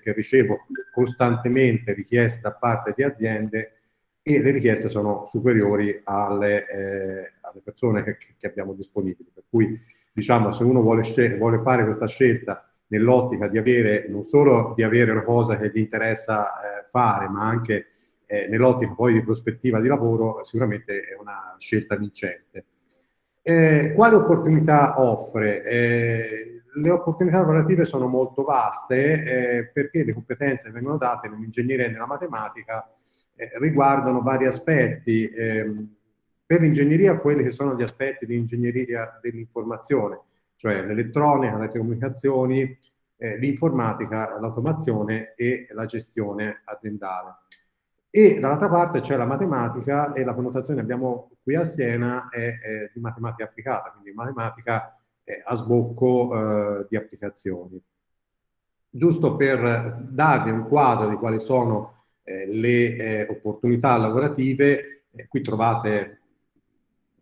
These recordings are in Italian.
che ricevo costantemente richieste da parte di aziende e le richieste sono superiori alle, eh, alle persone che, che, abbiamo disponibili. Per cui, diciamo, se uno vuole, vuole fare questa scelta nell'ottica di avere, non solo di avere una cosa che gli interessa eh, fare, ma anche eh, nell'ottica poi di prospettiva di lavoro, sicuramente è una scelta vincente. Eh, quali opportunità offre? Le opportunità lavorative sono molto vaste eh, perché le competenze che vengono date nell'ingegneria e nella matematica eh, riguardano vari aspetti. Ehm, per l'ingegneria quelli che sono gli aspetti di ingegneria dell'informazione, cioè l'elettronica, le telecomunicazioni, eh, l'informatica, l'automazione e la gestione aziendale. E dall'altra parte c'è la matematica e la connotazione che abbiamo qui a Siena è, è di matematica applicata, quindi matematica a sbocco eh, di applicazioni. Giusto per darvi un quadro di quali sono eh, le eh, opportunità lavorative, eh, qui trovate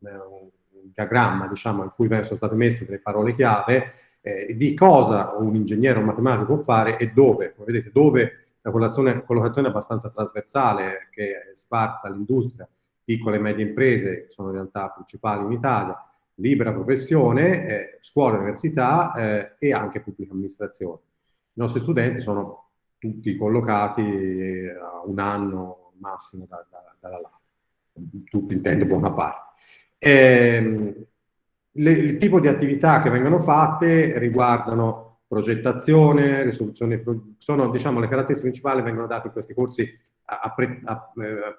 eh, un diagramma diciamo, in cui sono state messe delle parole chiave di cosa un ingegnere o un matematico può fare e dove. Come vedete, dove la collocazione, collocazione è abbastanza trasversale che sparta l'industria, piccole e medie imprese, che sono le realtà principali in Italia, libera professione, eh, scuola, università eh, e anche pubblica amministrazione. I nostri studenti sono tutti collocati eh, a un anno massimo da, da, dalla laurea, tutti intendo buona parte. Eh, le, il tipo di attività che vengono fatte riguardano progettazione, risoluzione, sono diciamo le caratteristiche principali vengono date in questi corsi a, a, pre, a, eh,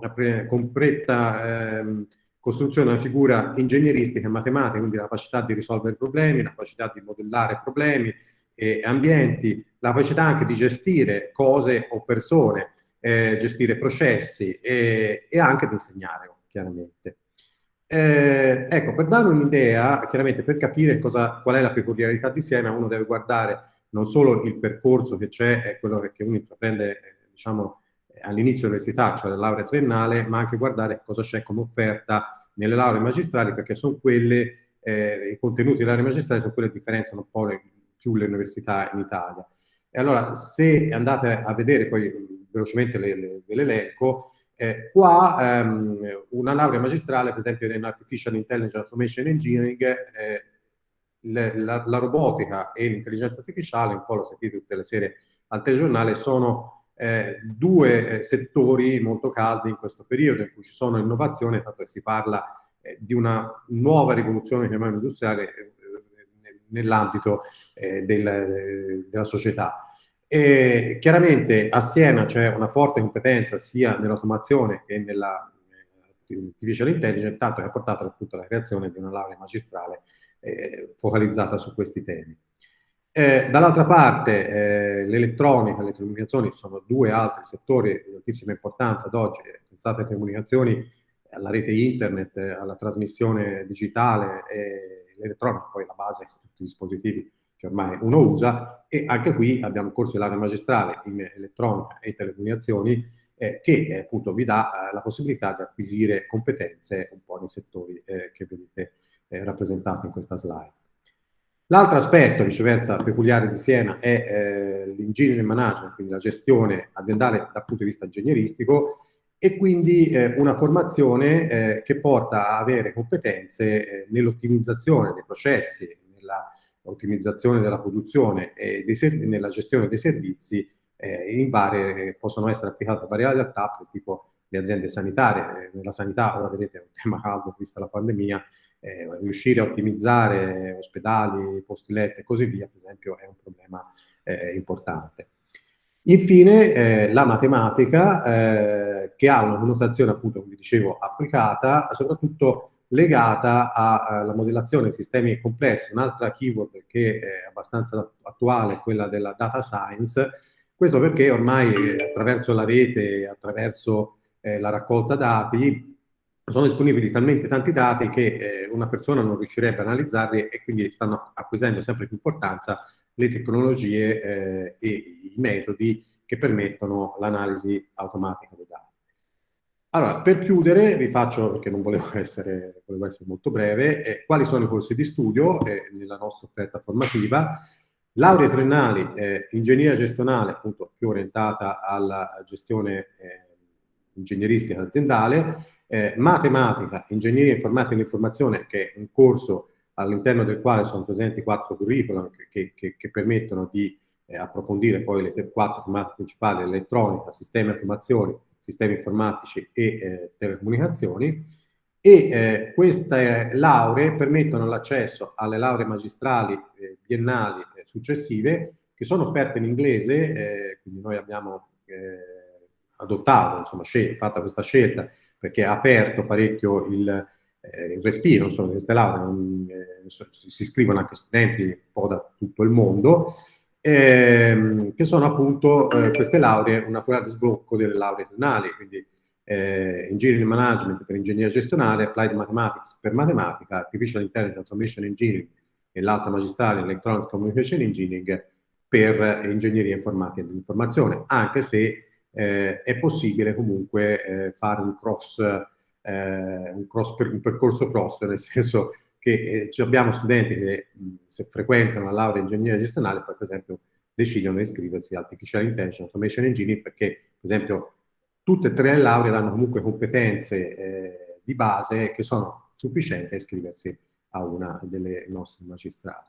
a pre, con pretta eh, costruzione una figura ingegneristica e matematica, quindi la capacità di risolvere problemi, la capacità di modellare problemi e ambienti, la capacità anche di gestire cose o persone, eh, gestire processi e, e anche di insegnare, chiaramente. Eh, ecco, per dare un'idea, chiaramente per capire cosa, qual è la peculiarità di Siena, uno deve guardare non solo il percorso che c'è, è quello che uno intraprende, eh, diciamo, all'inizio dell'università, cioè la laurea triennale, ma anche guardare cosa c'è come offerta nelle lauree magistrali, perché sono quelle, eh, i contenuti delle lauree magistrali sono quelle che differenziano un po' le, più le università in Italia. E allora, se andate a vedere poi velocemente l'elenco, eh, qua ehm, una laurea magistrale, per esempio in Artificial Intelligence Automation Engineering, eh, le, la, la, robotica e l'intelligenza artificiale, un po' lo sentite tutte le sere al telegiornale, sono eh, due eh, settori molto caldi in questo periodo in cui ci sono innovazioni, tanto che si parla eh, di una nuova rivoluzione industriale eh, nell'ambito del, della società. E chiaramente a Siena c'è una forte competenza sia nell'automazione che nella artificial intelligence, tanto che ha portato appunto alla creazione di una laurea magistrale eh, focalizzata su questi temi. Eh, Dall'altra parte eh, l'elettronica e le telecomunicazioni sono due altri settori di altissima importanza ad oggi. Pensate alle telecomunicazioni, alla rete internet, alla trasmissione digitale, l'elettronica poi la base di tutti i dispositivi che ormai uno usa e anche qui abbiamo un corso di laurea magistrale in elettronica e telecomunicazioni eh, che eh, appunto vi dà eh, la possibilità di acquisire competenze un po' nei settori eh, che vedete rappresentati in questa slide. L'altro aspetto, viceversa, peculiare di Siena è eh, l'engineering management, quindi la gestione aziendale dal punto di vista ingegneristico e quindi eh, una formazione eh, che porta a avere competenze eh, nell'ottimizzazione dei processi, nella ottimizzazione della produzione e nella gestione dei servizi eh, in varie, possono essere applicate a varie realtà, tipo le aziende sanitarie. Eh, nella sanità, ora vedete, è un tema caldo vista la pandemia, eh, riuscire a ottimizzare ospedali, posti letto e così via, per esempio, è un problema eh, importante. Infine, eh, la matematica, eh, che ha una connotazione, appunto, come dicevo, applicata, soprattutto legata alla modellazione di sistemi complessi. Un'altra keyword che è abbastanza attuale è quella della data science, questo perché ormai attraverso la rete, attraverso eh, la raccolta dati, sono disponibili talmente tanti dati che eh, una persona non riuscirebbe a analizzarli e quindi stanno acquisendo sempre più importanza le tecnologie eh, e i metodi che permettono l'analisi automatica dei dati. Allora, per chiudere, vi faccio, perché non volevo essere, volevo essere molto breve, eh, quali sono i corsi di studio eh, nella nostra offerta formativa. Laurea triennali, eh, ingegneria gestionale, appunto più orientata alla gestione eh, ingegneristica aziendale, eh, matematica, ingegneria informatica e informazione, che è un corso all'interno del quale sono presenti quattro curriculum che, che, che permettono di eh, approfondire poi le quattro tematiche principali, elettronica, sistemi automazioni, sistemi informatici e eh, telecomunicazioni, e eh, queste lauree permettono l'accesso alle lauree magistrali eh, biennali eh, successive che sono offerte in inglese, eh, quindi noi abbiamo adottato, insomma, fatta questa scelta perché ha aperto parecchio il, eh, il respiro, insomma, queste lauree, si iscrivono anche studenti un po' da tutto il mondo, ehm, che sono appunto queste lauree un naturale sblocco delle lauree triennali, quindi eh, Engineering Management per ingegneria gestionale, Applied Mathematics per matematica, Artificial Intelligence Automation Engineering e l'altra magistrale Electronics Communication Engineering per ingegneria informatica e dell'informazione, anche se eh, è possibile comunque eh, fare un cross, eh, un, cross per, un percorso cross, nel senso che eh, abbiamo studenti che se frequentano la laurea in ingegneria gestionale, poi per esempio decidono di iscriversi a Artificial Intelligence Automation Engineering perché per esempio tutte e tre le lauree danno comunque competenze eh, di base che sono sufficienti a iscriversi a una delle nostre magistrali.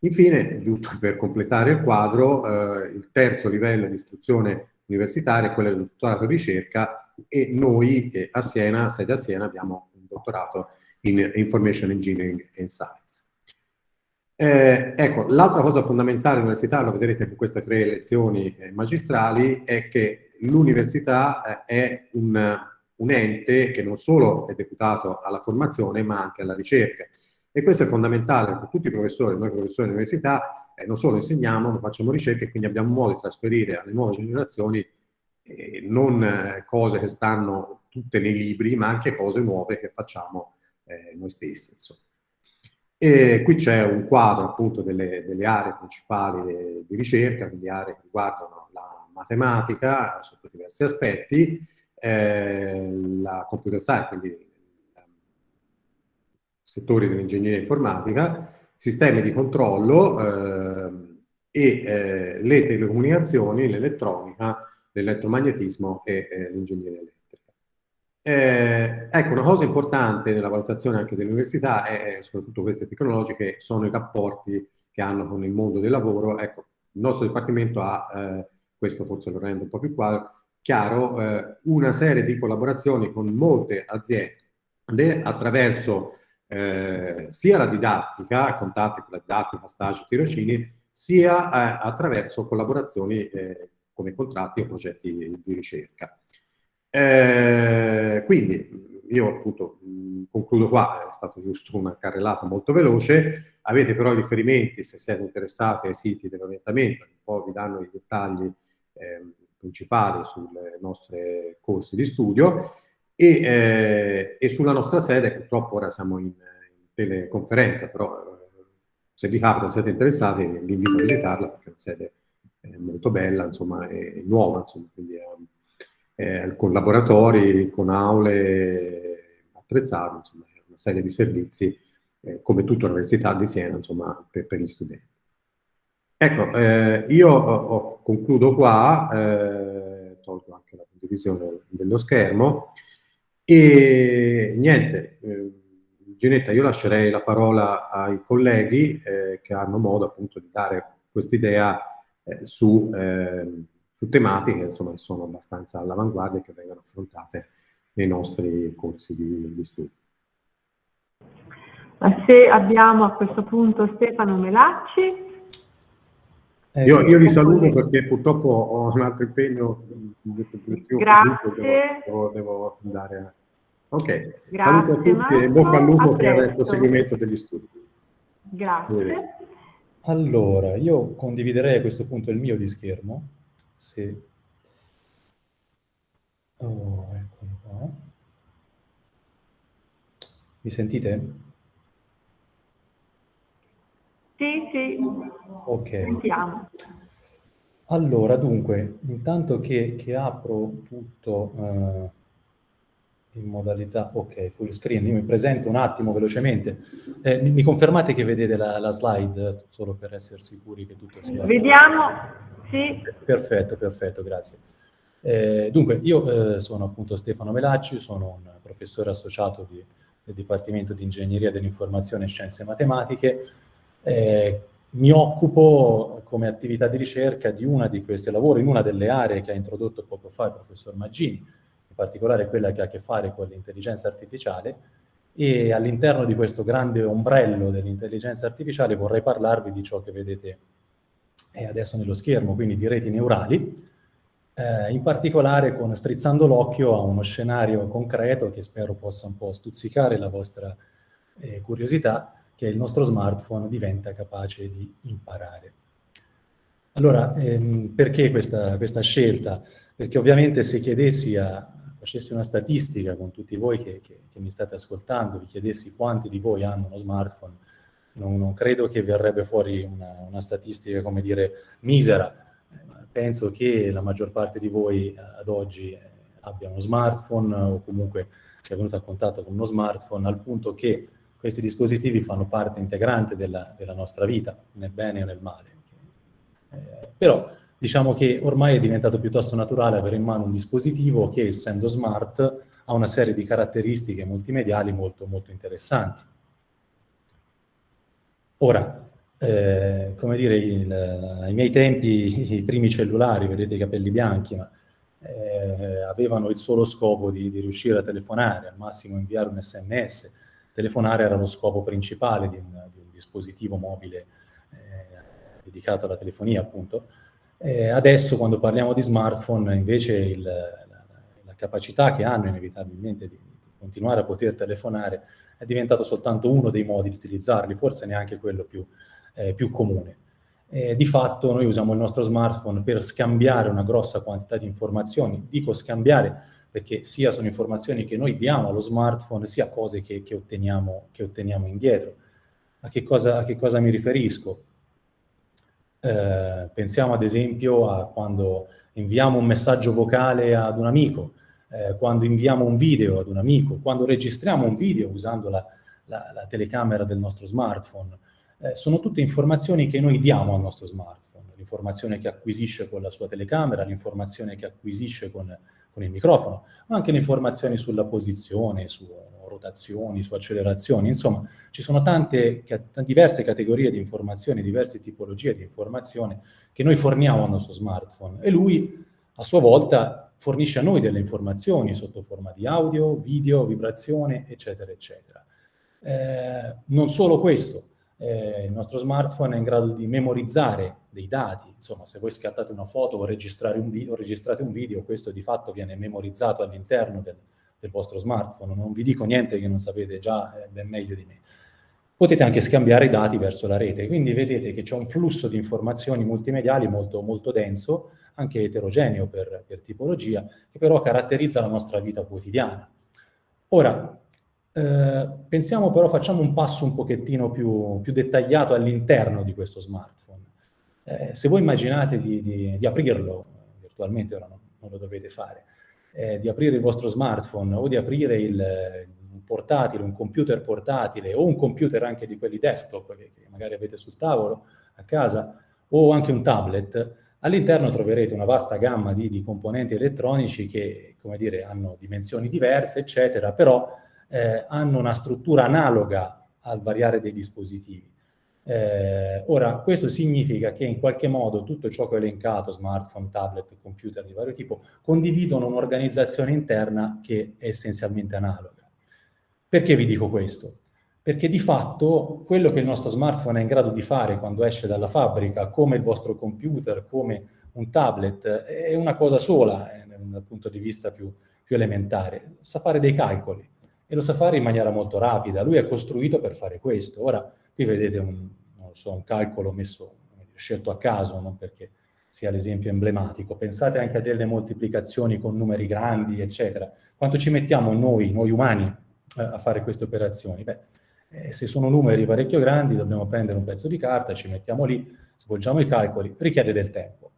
Infine, giusto per completare il quadro, eh, il terzo livello di istruzione universitaria è quello del dottorato di ricerca e noi eh, a Siena, sede a Siena, abbiamo un dottorato in Information Engineering and Science. Eh, ecco, l'altra cosa fondamentale all'università, lo vedrete con queste tre lezioni eh, magistrali, è che l'università eh, è un, un, ente che non solo è deputato alla formazione ma anche alla ricerca. E questo è fondamentale perché tutti i professori, noi professori dell'università, eh, non solo insegniamo, ma facciamo ricerca e quindi abbiamo modo di trasferire alle nuove generazioni eh, non eh, cose che stanno tutte nei libri, ma anche cose nuove che facciamo eh, noi stessi. Insomma. E qui c'è un quadro appunto delle, delle aree principali di, di ricerca, quindi aree che riguardano la matematica sotto diversi aspetti, eh, la computer science, quindi ehm, settori dell'ingegneria informatica, sistemi di controllo eh, e eh, le telecomunicazioni, l'elettronica, l'elettromagnetismo e eh, l'ingegneria elettrica. Eh, ecco, una cosa importante nella valutazione anche dell'università è, soprattutto queste tecnologiche, sono i rapporti che hanno con il mondo del lavoro. Ecco, il nostro dipartimento ha eh, questo forse lo rende un po' più chiaro, eh, una serie di collaborazioni con molte aziende attraverso eh, sia la didattica, contatti con la didattica, stage, tirocini, sia eh, attraverso collaborazioni eh, come contratti e progetti di ricerca. Eh, quindi io appunto concludo qua, è stato giusto una carrellata molto veloce, avete però riferimenti se siete interessati ai siti dell'orientamento, un po' vi danno i dettagli eh, principali sulle nostre corsi di studio e, eh, e, sulla nostra sede, purtroppo ora siamo in, in teleconferenza, però eh, se vi capita, siete interessati, vi invito a visitarla perché è una sede eh, molto bella, insomma, è nuova, insomma, quindi è, con laboratori, con aule attrezzate, insomma, una serie di servizi, eh, come tutta l'Università di Siena, insomma, per, per gli studenti. Ecco, eh, io ho, concludo qua, tolgo anche la condivisione dello schermo, e niente, eh, Ginetta, io lascerei la parola ai colleghi eh, che hanno modo appunto di dare quest'idea eh, su, ehm, su, tematiche insomma, che sono abbastanza all'avanguardia e che vengono affrontate nei nostri corsi di, di studio. Se abbiamo a questo punto Stefano Melacci, io, io, vi saluto perché purtroppo ho un altro impegno. Grazie. Devo, devo andare a... Ok, Grazie, saluto a tutti Marco. e bocca al lupo per il proseguimento degli studi. Grazie. Allora, io condividerei a questo punto il mio di schermo. Se... Oh, eccolo qua. Mi sentite? Sì, sì. Ok. Sentiamo. Allora, dunque, intanto che, che apro tutto, eh, in modalità, ok, full screen. Io mi presento un attimo velocemente. Eh, mi, mi, confermate che vedete la, la, slide, solo per essere sicuri che tutto sia... Vediamo, sì. Perfetto, perfetto, grazie. Eh, dunque, io eh, sono appunto Stefano Melacci, sono un professore associato di, del Dipartimento di Ingegneria dell'Informazione e Scienze Matematiche. Eh, mi occupo come attività di ricerca di una di queste lavori, in una delle aree che ha introdotto poco fa il professor Maggini, in particolare quella che ha a che fare con l'intelligenza artificiale, e all'interno di questo grande ombrello dell'intelligenza artificiale vorrei parlarvi di ciò che vedete eh, adesso nello schermo, quindi di reti neurali, eh, in particolare con strizzando l'occhio a uno scenario concreto che spero possa un po' stuzzicare la vostra eh, curiosità, che il nostro smartphone diventa capace di imparare. Allora, ehm, perché questa, questa, scelta? Perché ovviamente se chiedessi a, facessi una statistica con tutti voi che, che, che, mi state ascoltando, vi chiedessi quanti di voi hanno uno smartphone, non, non credo che verrebbe fuori una, una, statistica, come dire, misera. Penso che la maggior parte di voi eh, ad oggi eh, abbia uno smartphone o comunque sia venuto a contatto con uno smartphone al punto che questi dispositivi fanno parte integrante della, della nostra vita, nel bene o nel male. Eh, però diciamo che ormai è diventato piuttosto naturale avere in mano un dispositivo che, essendo smart, ha una serie di caratteristiche multimediali molto, molto interessanti. Ora, eh, come dire, il, ai miei tempi i primi cellulari, vedete i capelli bianchi, ma eh, avevano il solo scopo di, di, riuscire a telefonare, al massimo inviare un sms. Telefonare era lo scopo principale di un, di un dispositivo mobile eh, dedicato alla telefonia, appunto. Eh, adesso quando parliamo di smartphone invece il, la, la, capacità che hanno inevitabilmente di, di, continuare a poter telefonare è diventato soltanto uno dei modi di utilizzarli, forse neanche quello più, eh, più comune. Eh, di fatto noi usiamo il nostro smartphone per scambiare una grossa quantità di informazioni, dico scambiare perché sia sono informazioni che noi diamo allo smartphone, sia cose che, che, otteniamo, che otteniamo, indietro. A che, cosa, a che cosa mi riferisco? Eh, pensiamo ad esempio a quando inviamo un messaggio vocale ad un amico, eh, quando inviamo un video ad un amico, quando registriamo un video usando la, la, la telecamera del nostro smartphone. Eh, sono tutte informazioni che noi diamo al nostro smartphone, l'informazione che acquisisce con la sua telecamera, l'informazione che acquisisce con, con il microfono, ma anche le informazioni sulla posizione, su rotazioni, su accelerazioni, insomma ci sono tante, diverse categorie di informazioni, diverse tipologie di informazione che noi forniamo al nostro smartphone e lui a sua volta fornisce a noi delle informazioni sotto forma di audio, video, vibrazione, eccetera, eccetera. Eh, non solo questo, eh, il nostro smartphone è in grado di memorizzare dei dati, insomma se voi scattate una foto o, un video, registrate un video questo di fatto viene memorizzato all'interno del, del vostro smartphone, non vi dico niente che non sapete già eh, ben meglio di me. Potete anche scambiare i dati verso la rete, quindi vedete che c'è un flusso di informazioni multimediali molto, molto denso, anche eterogeneo per, per, tipologia, che però caratterizza la nostra vita quotidiana. Ora, eh, pensiamo però, facciamo un passo un pochettino più, più dettagliato all'interno di questo smartphone. Eh, se voi immaginate di, di, di aprirlo, virtualmente ora non, non lo dovete fare, eh, di aprire il vostro smartphone o di aprire il, un portatile, un computer portatile o un computer anche di quelli desktop che, che magari avete sul tavolo a casa o anche un tablet, all'interno troverete una vasta gamma di, di, componenti elettronici che, come dire, hanno dimensioni diverse, eccetera, però eh, hanno una struttura analoga al variare dei dispositivi. Eh, ora, questo significa che in qualche modo tutto ciò che ho elencato, smartphone, tablet, computer di vario tipo, condividono un'organizzazione interna che è essenzialmente analoga. Perché vi dico questo? Perché di fatto quello che il nostro smartphone è in grado di fare quando esce dalla fabbrica, come il vostro computer, come un tablet, è una cosa sola eh, dal punto di vista più, più elementare. Sa fare dei calcoli e lo sa fare in maniera molto rapida. Lui è costruito per fare questo. Ora, Qui vedete un, so, un calcolo messo, scelto a caso, non perché sia l'esempio emblematico. Pensate anche a delle moltiplicazioni con numeri grandi, eccetera. Quanto ci mettiamo noi, noi umani, eh, a fare queste operazioni? Beh, eh, se sono numeri parecchio grandi, dobbiamo prendere un pezzo di carta, ci mettiamo lì, svolgiamo i calcoli, richiede del tempo.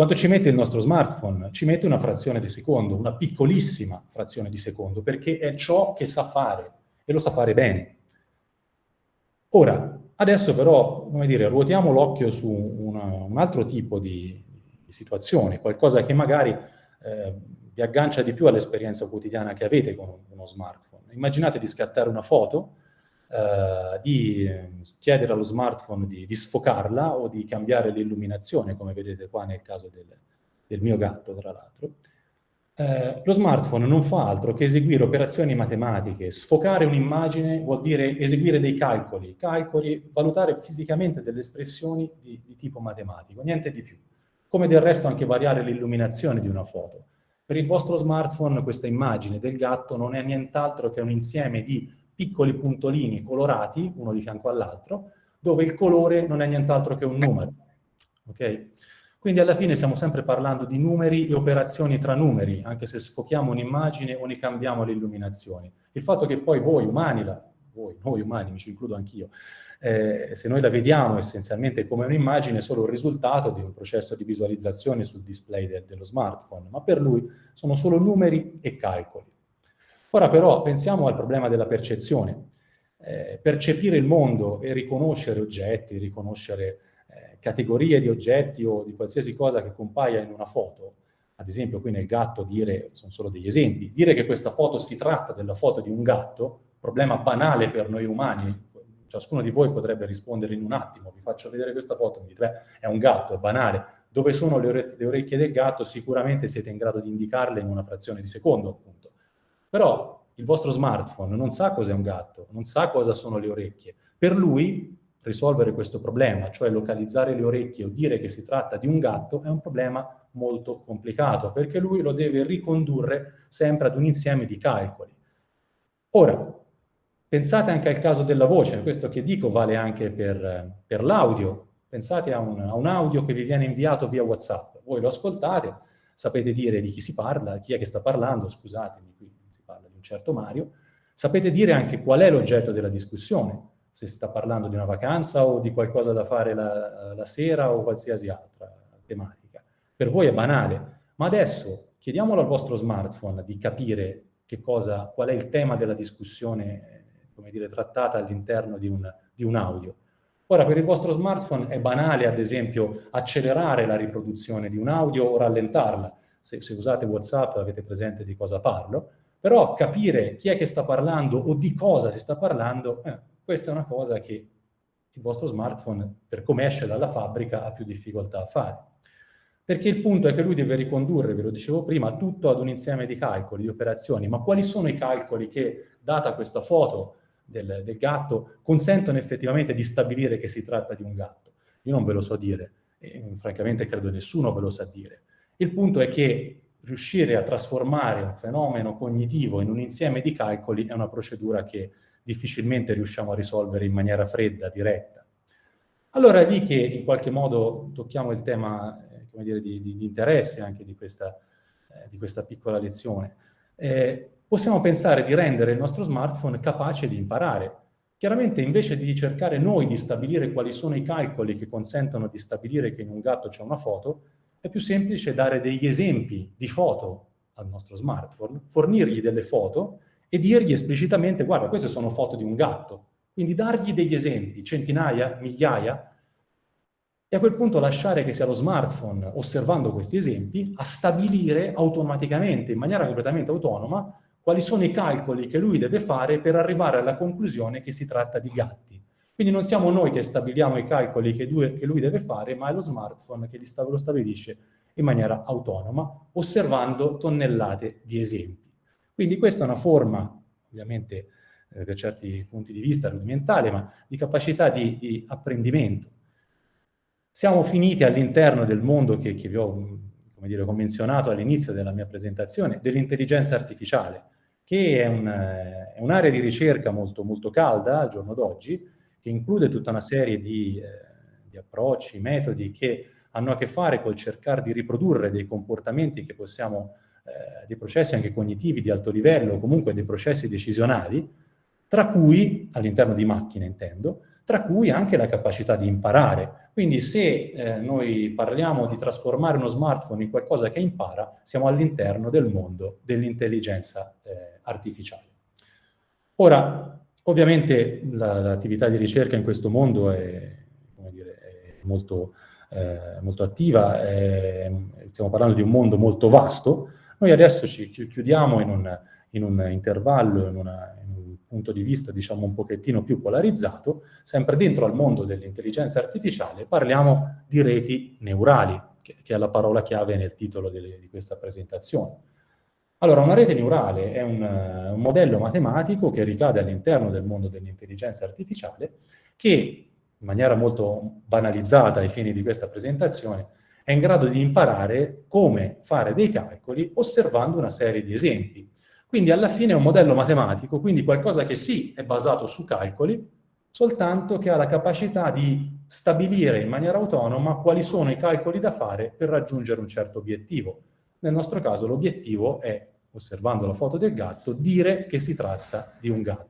Quanto ci mette il nostro smartphone? Ci mette una frazione di secondo, una piccolissima frazione di secondo, perché è ciò che sa fare, e lo sa fare bene. Ora, adesso però, come dire, ruotiamo l'occhio su una, un altro tipo di, di, situazione, qualcosa che magari eh, vi aggancia di più all'esperienza quotidiana che avete con uno smartphone. Immaginate di scattare una foto, eh, di chiedere allo smartphone di, di, sfocarla o di cambiare l'illuminazione, come vedete qua nel caso del, del mio gatto, tra l'altro, eh, lo smartphone non fa altro che eseguire operazioni matematiche. Sfocare un'immagine vuol dire eseguire dei calcoli, calcoli, valutare fisicamente delle espressioni di, di tipo matematico, niente di più. Come del resto anche variare l'illuminazione di una foto. Per il vostro smartphone questa immagine del gatto non è nient'altro che un insieme di piccoli puntolini colorati, uno di fianco all'altro, dove il colore non è nient'altro che un numero. Okay? Quindi alla fine stiamo sempre parlando di numeri e operazioni tra numeri, anche se sfochiamo un'immagine o ne cambiamo le illuminazioni. Il fatto che poi voi umani, la, voi, noi umani, mi ci includo anch'io, eh, se noi la vediamo essenzialmente come un'immagine è solo il risultato di un processo di visualizzazione sul display de dello smartphone, ma per lui sono solo numeri e calcoli. Ora però pensiamo al problema della percezione. Eh, percepire il mondo e riconoscere oggetti, riconoscere categorie di oggetti o di qualsiasi cosa che compaia in una foto, ad esempio qui nel gatto dire, sono solo degli esempi, dire che questa foto si tratta della foto di un gatto, problema banale per noi umani, ciascuno di voi potrebbe rispondere in un attimo, vi faccio vedere questa foto, mi dite, beh, è un gatto, è banale, dove sono le, ore le orecchie del gatto sicuramente siete in grado di indicarle in una frazione di secondo, appunto. Però il vostro smartphone non sa cos'è un gatto, non sa cosa sono le orecchie. Per lui risolvere questo problema, cioè localizzare le orecchie o dire che si tratta di un gatto, è un problema molto complicato, perché lui lo deve ricondurre sempre ad un insieme di calcoli. Ora, pensate anche al caso della voce, questo che dico vale anche per, per l'audio, pensate a un, a un audio che vi viene inviato via WhatsApp, voi lo ascoltate, sapete dire di chi si parla, chi è che sta parlando, scusatemi, qui un certo Mario, sapete dire anche qual è l'oggetto della discussione, se si sta parlando di una vacanza o di qualcosa da fare la, la sera o qualsiasi altra tematica. Per voi è banale, ma adesso chiediamolo al vostro smartphone di capire cosa, qual è il tema della discussione, come dire, trattata all'interno di di un audio. Ora, per il vostro smartphone è banale, ad esempio, accelerare la riproduzione di un audio o rallentarla. Se, se usate WhatsApp avete presente di cosa parlo, però capire chi è che sta parlando o di cosa si sta parlando eh, questa è una cosa che il vostro smartphone, per come esce dalla fabbrica, ha più difficoltà a fare. Perché il punto è che lui deve ricondurre, ve lo dicevo prima, tutto ad un insieme di calcoli, di operazioni. Ma quali sono i calcoli che, data questa foto del, del gatto, consentono effettivamente di stabilire che si tratta di un gatto? Io non ve lo so dire, e francamente credo nessuno ve lo sa dire. Il punto è che riuscire a trasformare un fenomeno cognitivo in un insieme di calcoli è una procedura che difficilmente riusciamo a risolvere in maniera fredda, diretta. Allora è lì che in qualche modo tocchiamo il tema eh, dire, di, di, di, interesse anche di questa, eh, di questa piccola lezione. Eh, possiamo pensare di rendere il nostro smartphone capace di imparare. Chiaramente invece di cercare noi di stabilire quali sono i calcoli che consentono di stabilire che in un gatto c'è una foto, è più semplice dare degli esempi di foto al nostro smartphone, fornirgli delle foto e dirgli esplicitamente, guarda, queste sono foto di un gatto. Quindi dargli degli esempi, centinaia, migliaia, e a quel punto lasciare che sia lo smartphone, osservando questi esempi, a stabilire automaticamente, in maniera completamente autonoma, quali sono i calcoli che lui deve fare per arrivare alla conclusione che si tratta di gatti. Quindi non siamo noi che stabiliamo i calcoli che lui, deve fare, ma è lo smartphone che lo stabilisce in maniera autonoma, osservando tonnellate di esempi. Quindi questa è una forma, ovviamente eh, per certi punti di vista rudimentale, ma di capacità di, di apprendimento. Siamo finiti all'interno del mondo che, che vi ho come dire, menzionato all'inizio della mia presentazione, dell'intelligenza artificiale, che è un'area un di ricerca molto, molto calda al giorno d'oggi, che include tutta una serie di, eh, di approcci, metodi che hanno a che fare col cercare di riprodurre dei comportamenti che possiamo eh, dei processi anche cognitivi di alto livello, comunque dei processi decisionali, tra cui, all'interno di macchine intendo, tra cui anche la capacità di imparare. Quindi se eh, noi parliamo di trasformare uno smartphone in qualcosa che impara, siamo all'interno del mondo dell'intelligenza eh, artificiale. Ora, ovviamente l'attività la, di ricerca in questo mondo è, dire, è molto, eh, molto, attiva, è, stiamo parlando di un mondo molto vasto. Noi adesso ci chiudiamo in un, in un intervallo, in una, punto di vista diciamo un pochettino più polarizzato, sempre dentro al mondo dell'intelligenza artificiale parliamo di reti neurali, che, che, è la parola chiave nel titolo delle, di questa presentazione. Allora, una rete neurale è un, un modello matematico che ricade all'interno del mondo dell'intelligenza artificiale che, in maniera molto banalizzata ai fini di questa presentazione, è in grado di imparare come fare dei calcoli osservando una serie di esempi quindi alla fine è un modello matematico, quindi qualcosa che sì è basato su calcoli, soltanto che ha la capacità di stabilire in maniera autonoma quali sono i calcoli da fare per raggiungere un certo obiettivo. Nel nostro caso l'obiettivo è, osservando la foto del gatto, dire che si tratta di un gatto.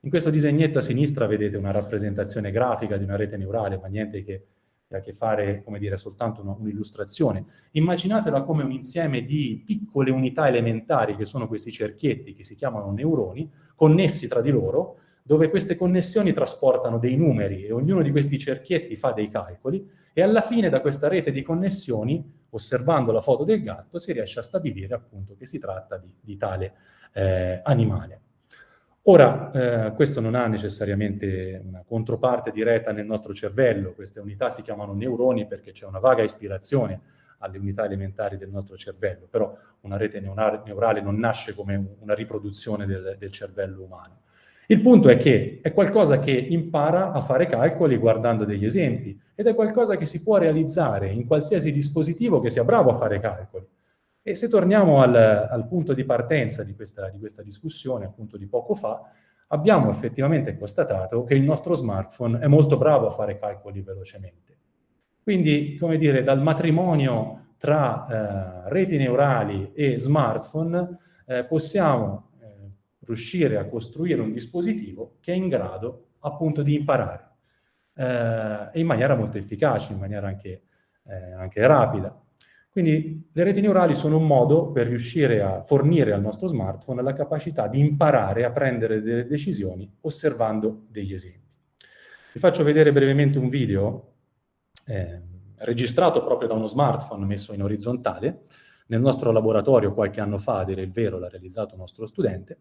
In questo disegnetto a sinistra vedete una rappresentazione grafica di una rete neurale, ma niente che ha a che fare, come dire, soltanto un'illustrazione. Immaginatela come un insieme di piccole unità elementari, che sono questi cerchietti che si chiamano neuroni, connessi tra di loro, dove queste connessioni trasportano dei numeri e ognuno di questi cerchietti fa dei calcoli e alla fine da questa rete di connessioni, osservando la foto del gatto, si riesce a stabilire appunto che si tratta di, di tale eh, animale. Ora, eh, questo non ha necessariamente una controparte diretta nel nostro cervello, queste unità si chiamano neuroni perché c'è una vaga ispirazione alle unità elementari del nostro cervello, però una rete neurale non nasce come una riproduzione del, del cervello umano. Il punto è che è qualcosa che impara a fare calcoli guardando degli esempi ed è qualcosa che si può realizzare in qualsiasi dispositivo che sia bravo a fare calcoli. E se torniamo al, al punto di partenza di questa, di questa discussione, appunto di poco fa, abbiamo effettivamente constatato che il nostro smartphone è molto bravo a fare calcoli velocemente. Quindi, come dire, dal matrimonio tra eh, reti neurali e smartphone eh, possiamo riuscire a costruire un dispositivo che è in grado appunto di imparare eh, in maniera molto efficace, in maniera anche, eh, anche rapida. Quindi le reti neurali sono un modo per riuscire a fornire al nostro smartphone la capacità di imparare a prendere delle decisioni osservando degli esempi. Vi faccio vedere brevemente un video eh, registrato proprio da uno smartphone messo in orizzontale. Nel nostro laboratorio qualche anno fa, a dire il vero, l'ha realizzato un nostro studente.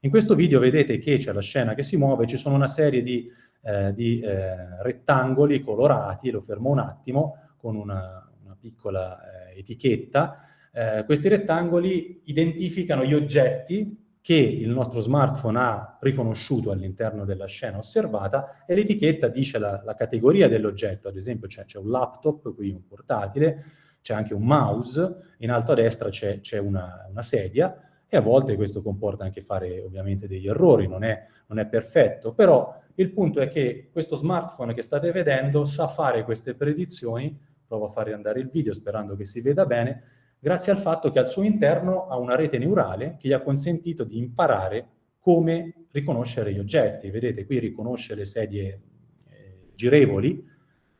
In questo video vedete che c'è la scena che si muove, ci sono una serie di, eh, di eh, rettangoli colorati, lo fermo un attimo, con una, piccola eh, etichetta, eh, questi rettangoli identificano gli oggetti che il nostro smartphone ha riconosciuto all'interno della scena osservata e l'etichetta dice la, la categoria dell'oggetto, ad esempio c'è un laptop, qui un portatile, c'è anche un mouse, in alto a destra c'è una, una sedia, e a volte questo comporta anche fare ovviamente degli errori, non è, non è, perfetto, però il punto è che questo smartphone che state vedendo sa fare queste predizioni provo a fare andare il video sperando che si veda bene, grazie al fatto che al suo interno ha una rete neurale che gli ha consentito di imparare come riconoscere gli oggetti. Vedete, qui riconosce le sedie eh, girevoli,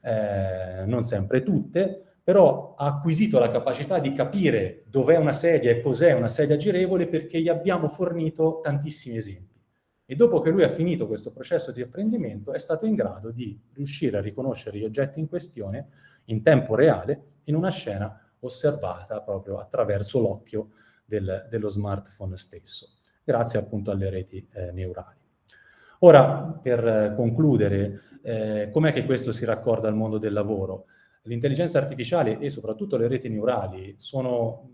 eh, non sempre tutte, però ha acquisito la capacità di capire dov'è una sedia e cos'è una sedia girevole perché gli abbiamo fornito tantissimi esempi. E dopo che lui ha finito questo processo di apprendimento è stato in grado di riuscire a riconoscere gli oggetti in questione in tempo reale in una scena osservata proprio attraverso l'occhio del, dello smartphone stesso, grazie appunto alle reti eh, neurali. Ora, per concludere, eh, com'è che questo si raccorda al mondo del lavoro? L'intelligenza artificiale e soprattutto le reti neurali sono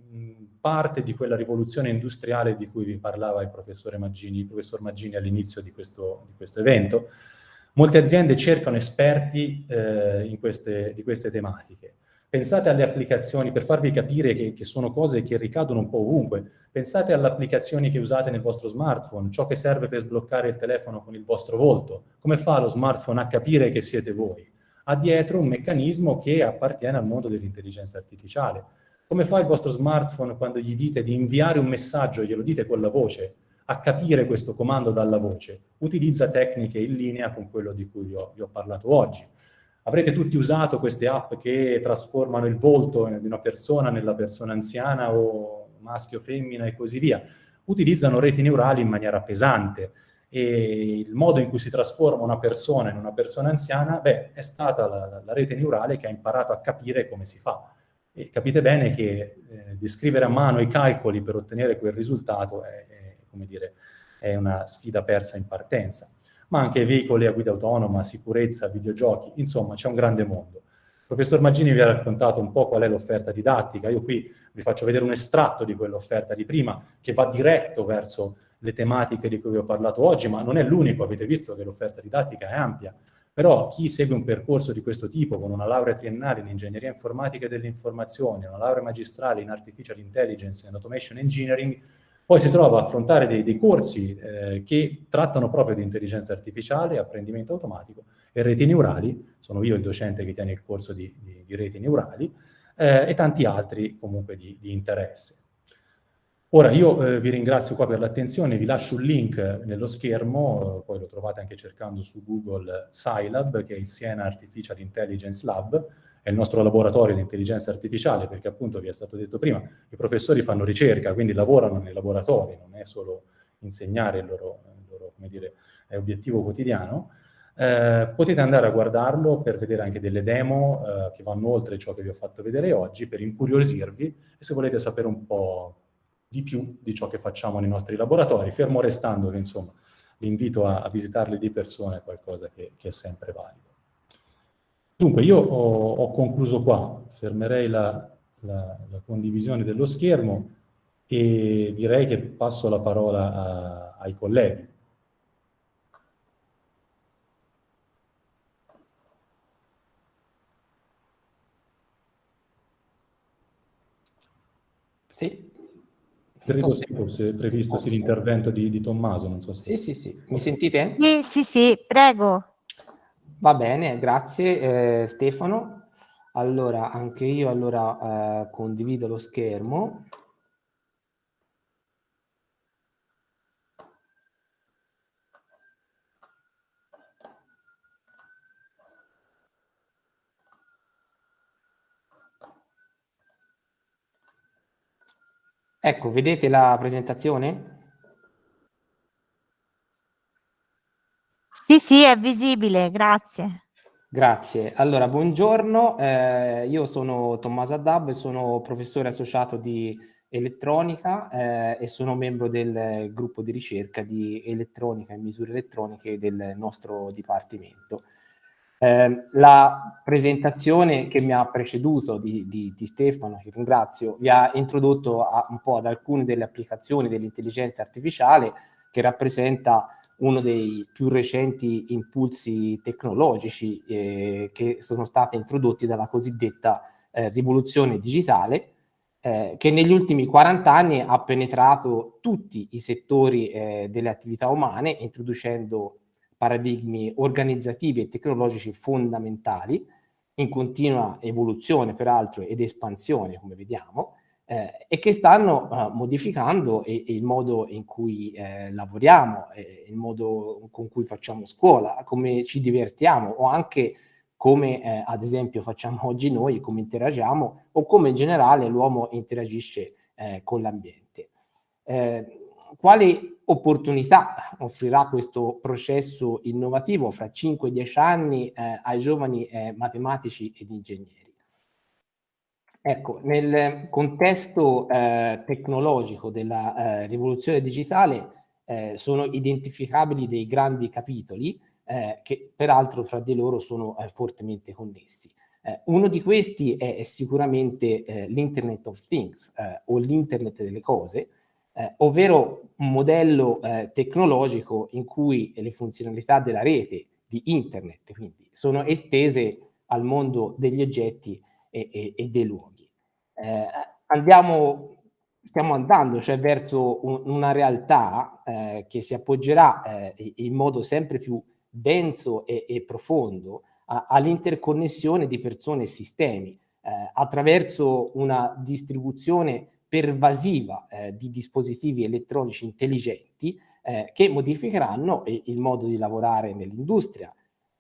parte di quella rivoluzione industriale di cui vi parlava il, Maggini, il professor Maggini all'inizio di, di questo evento, Molte aziende cercano esperti eh, queste, di queste tematiche. Pensate alle applicazioni, per farvi capire che, che, sono cose che ricadono un po' ovunque, pensate alle applicazioni che usate nel vostro smartphone, ciò che serve per sbloccare il telefono con il vostro volto. Come fa lo smartphone a capire che siete voi? Ha dietro un meccanismo che appartiene al mondo dell'intelligenza artificiale. Come fa il vostro smartphone quando gli dite di inviare un messaggio, glielo dite con la voce? a capire questo comando dalla voce, utilizza tecniche in linea con quello di cui vi ho, vi ho parlato oggi. Avrete tutti usato queste app che trasformano il volto di una persona nella persona anziana o maschio, femmina e così via. Utilizzano reti neurali in maniera pesante e il modo in cui si trasforma una persona in una persona anziana, beh, è stata la, la rete neurale che ha imparato a capire come si fa. E capite bene che eh, descrivere a mano i calcoli per ottenere quel risultato è, è, dire, è una sfida persa in partenza. Ma anche veicoli a guida autonoma, sicurezza, videogiochi, insomma c'è un grande mondo. Il professor Maggini vi ha raccontato un po' qual è l'offerta didattica, io qui vi faccio vedere un estratto di quell'offerta di prima, che va diretto verso le tematiche di cui vi ho parlato oggi, ma non è l'unico, avete visto che l'offerta didattica è ampia. Però chi segue un percorso di questo tipo, con una laurea triennale in ingegneria informatica e delle informazioni, una laurea magistrale in artificial intelligence and automation engineering, poi si trova a affrontare dei, dei corsi eh, che trattano proprio di intelligenza artificiale, apprendimento automatico e reti neurali, sono io il docente che tiene il corso di, di, di reti neurali, eh, e tanti altri comunque di, di interesse. Ora io eh, vi ringrazio qua per l'attenzione, vi lascio un link nello schermo, eh, poi lo trovate anche cercando su Google Scilab, che è il Siena Artificial Intelligence Lab, è il nostro laboratorio di intelligenza artificiale, perché appunto vi è stato detto prima, i professori fanno ricerca, quindi lavorano nei laboratori, non è solo insegnare il loro, il loro dire, obiettivo quotidiano. Eh, potete andare a guardarlo per vedere anche delle demo eh, che vanno oltre ciò che vi ho fatto vedere oggi, per incuriosirvi e se volete sapere un po' di più di ciò che facciamo nei nostri laboratori, fermo restando che insomma l'invito a, a visitarli di persona è qualcosa che, che è sempre valido. Dunque io ho, ho concluso qua, fermerei la, la, la, condivisione dello schermo e direi che passo la parola a, ai colleghi. Sì, Credo so sì, forse è previsto sì, l'intervento di, di, Tommaso, non so se... Sì, sì, sì. Mi sentite? Sì, sì, sì, prego. Va bene, grazie eh, Stefano. Allora, anche io allora eh, condivido lo schermo. Ecco, vedete la presentazione? Sì, sì, è visibile, grazie. Grazie. Allora, buongiorno, eh, io sono Tommaso Addab, sono professore associato di elettronica eh, e sono membro del gruppo di ricerca di elettronica e misure elettroniche del nostro dipartimento. Eh, la presentazione che mi ha preceduto di, di, di, Stefano, che ringrazio, vi ha introdotto a, un po' ad alcune delle applicazioni dell'intelligenza artificiale che rappresenta uno dei più recenti impulsi tecnologici eh, che sono stati introdotti dalla cosiddetta eh, rivoluzione digitale, eh, che negli ultimi 40 anni ha penetrato tutti i settori eh, delle attività umane, introducendo paradigmi organizzativi e tecnologici fondamentali, in continua evoluzione peraltro ed espansione, come vediamo, eh, e che stanno eh, modificando e, e il modo in cui eh, lavoriamo, il modo con cui facciamo scuola, come ci divertiamo o anche come eh, ad esempio facciamo oggi noi, come interagiamo o come in generale l'uomo interagisce eh, con l'ambiente. Eh, quali opportunità offrirà questo processo innovativo fra 5 e 10 anni eh, ai giovani eh, matematici ed ingegneri? Ecco, nel contesto eh, tecnologico della eh, rivoluzione digitale eh, sono identificabili dei grandi capitoli eh, che peraltro fra di loro sono fortemente connessi. uno di questi è, è sicuramente l'Internet of Things o l'Internet delle cose, eh, ovvero un modello eh, tecnologico in cui le funzionalità della rete di internet quindi, sono estese al mondo degli oggetti e, e, e dei luoghi. Eh, andiamo, stiamo andando cioè verso un, una realtà eh, che si appoggerà eh, in modo sempre più denso e, e profondo all'interconnessione di persone e sistemi eh, attraverso una distribuzione pervasiva eh, di dispositivi elettronici intelligenti eh, che modificheranno il modo di lavorare nell'industria,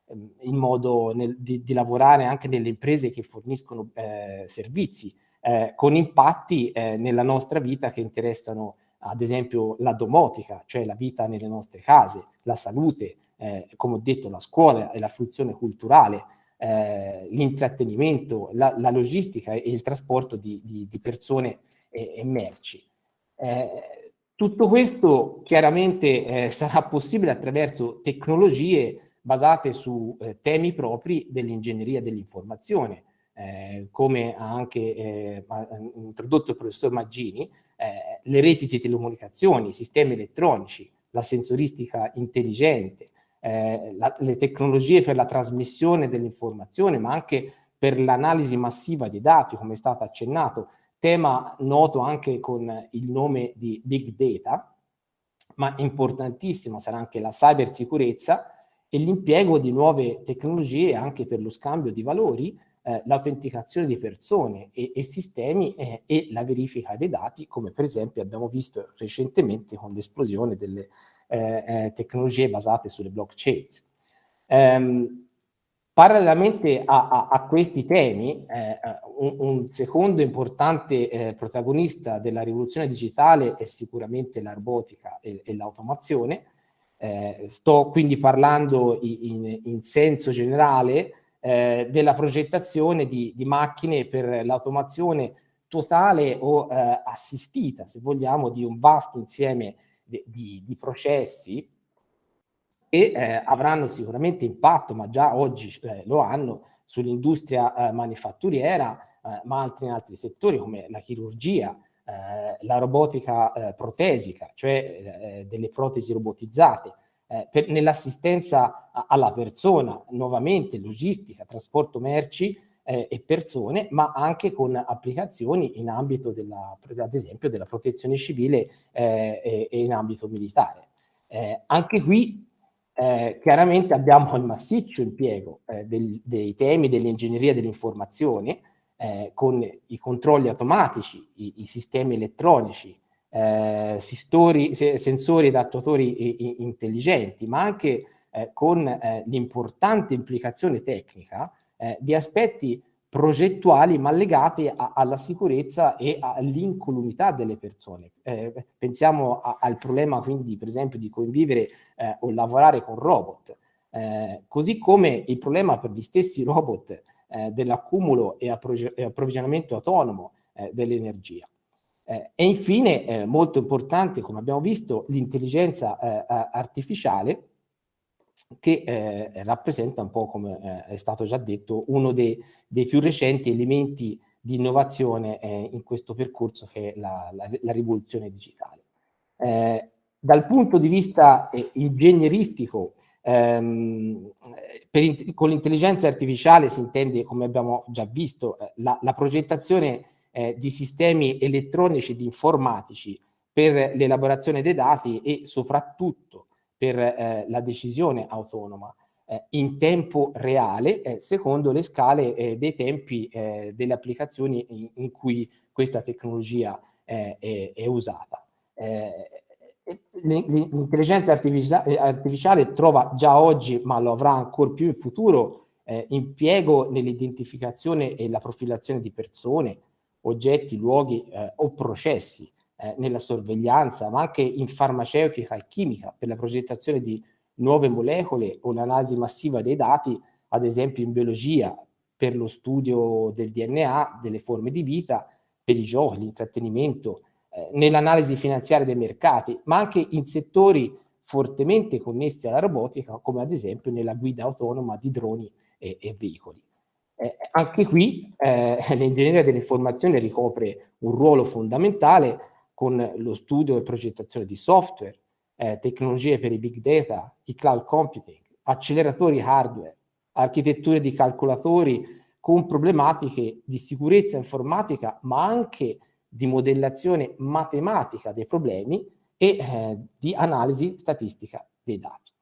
ehm, il modo nel, di, di, lavorare anche nelle imprese che forniscono eh, servizi, eh, con impatti eh, nella nostra vita che interessano ad esempio la domotica, cioè la vita nelle nostre case, la salute, eh, come ho detto la scuola e la fruizione culturale, l'intrattenimento, la, la, logistica e il trasporto di, di, di persone e, e merci. Eh, tutto questo chiaramente eh, sarà possibile attraverso tecnologie basate su eh, temi propri dell'ingegneria dell'informazione, eh, come ha anche eh, introdotto il professor Maggini, eh, le reti di telecomunicazioni, i sistemi elettronici, la sensoristica intelligente, eh, la, le tecnologie per la trasmissione dell'informazione, ma anche per l'analisi massiva dei dati, come è stato accennato, tema noto anche con il nome di Big Data, ma importantissimo sarà anche la cybersicurezza e l'impiego di nuove tecnologie anche per lo scambio di valori, eh, l'autenticazione di persone e, e sistemi eh, e la verifica dei dati, come per esempio abbiamo visto recentemente con l'esplosione delle eh, eh tecnologie basate sulle blockchain. Um, parallelamente a, a, a, questi temi, eh, un, un, secondo importante eh, protagonista della rivoluzione digitale è sicuramente la robotica e, e l'automazione. sto quindi parlando in, in, in senso generale eh, della progettazione di, di macchine per l'automazione totale o eh, assistita, se vogliamo, di un vasto insieme di, di, di processi che eh, avranno sicuramente impatto, ma già oggi eh, lo hanno, sull'industria eh, manifatturiera, eh, ma anche in altri settori come la chirurgia, la robotica protesica, cioè delle protesi robotizzate, eh, nell'assistenza alla persona, nuovamente logistica, trasporto merci eh, e persone, ma anche con applicazioni in ambito della, ad esempio, della protezione civile eh, e, e, in ambito militare. Eh, anche qui eh, chiaramente abbiamo il massiccio impiego eh, del, dei temi dell'ingegneria dell'informazione con i controlli automatici, i, i sistemi elettronici, eh, sistori, se, sensori ed attuatori intelligenti, ma anche eh, con eh, l'importante implicazione tecnica eh, di aspetti progettuali ma legati a, alla sicurezza e all'incolumità delle persone. Eh, pensiamo a, al problema quindi per esempio di convivere eh, o lavorare con robot, così come il problema per gli stessi robot dell'accumulo e, approvvigionamento autonomo dell'energia. Eh, e infine, eh, molto importante, come abbiamo visto, l'intelligenza eh, artificiale che eh, rappresenta un po', come eh, è stato già detto, uno dei, dei più recenti elementi di innovazione eh, in questo percorso che è la, la, la rivoluzione digitale. dal punto di vista ingegneristico, ehm, con l'intelligenza artificiale si intende, come abbiamo già visto, la, la progettazione eh, di sistemi elettronici di informatici per l'elaborazione dei dati e soprattutto per eh, la decisione autonoma eh, in tempo reale eh, secondo le scale eh, dei tempi eh, delle applicazioni in, in, cui questa tecnologia è, è, usata. L'intelligenza artificiale, artificiale, trova già oggi, ma lo avrà ancora più in futuro, impiego nell'identificazione e la profilazione di persone, oggetti, luoghi eh, o processi eh, nella sorveglianza, ma anche in farmaceutica e chimica per la progettazione di nuove molecole o l'analisi massiva dei dati, ad esempio in biologia per lo studio del DNA, delle forme di vita, per i giochi, l'intrattenimento, eh, nell'analisi finanziaria dei mercati, ma anche in settori fortemente connessi alla robotica, come ad esempio nella guida autonoma di droni e, e veicoli. Eh, anche qui eh, l'ingegneria dell'informazione ricopre un ruolo fondamentale con lo studio e progettazione di software, eh, tecnologie per i big data, i cloud computing, acceleratori hardware, architetture di calcolatori con problematiche di sicurezza informatica, ma anche di modellazione matematica dei problemi e eh, di analisi statistica dei dati.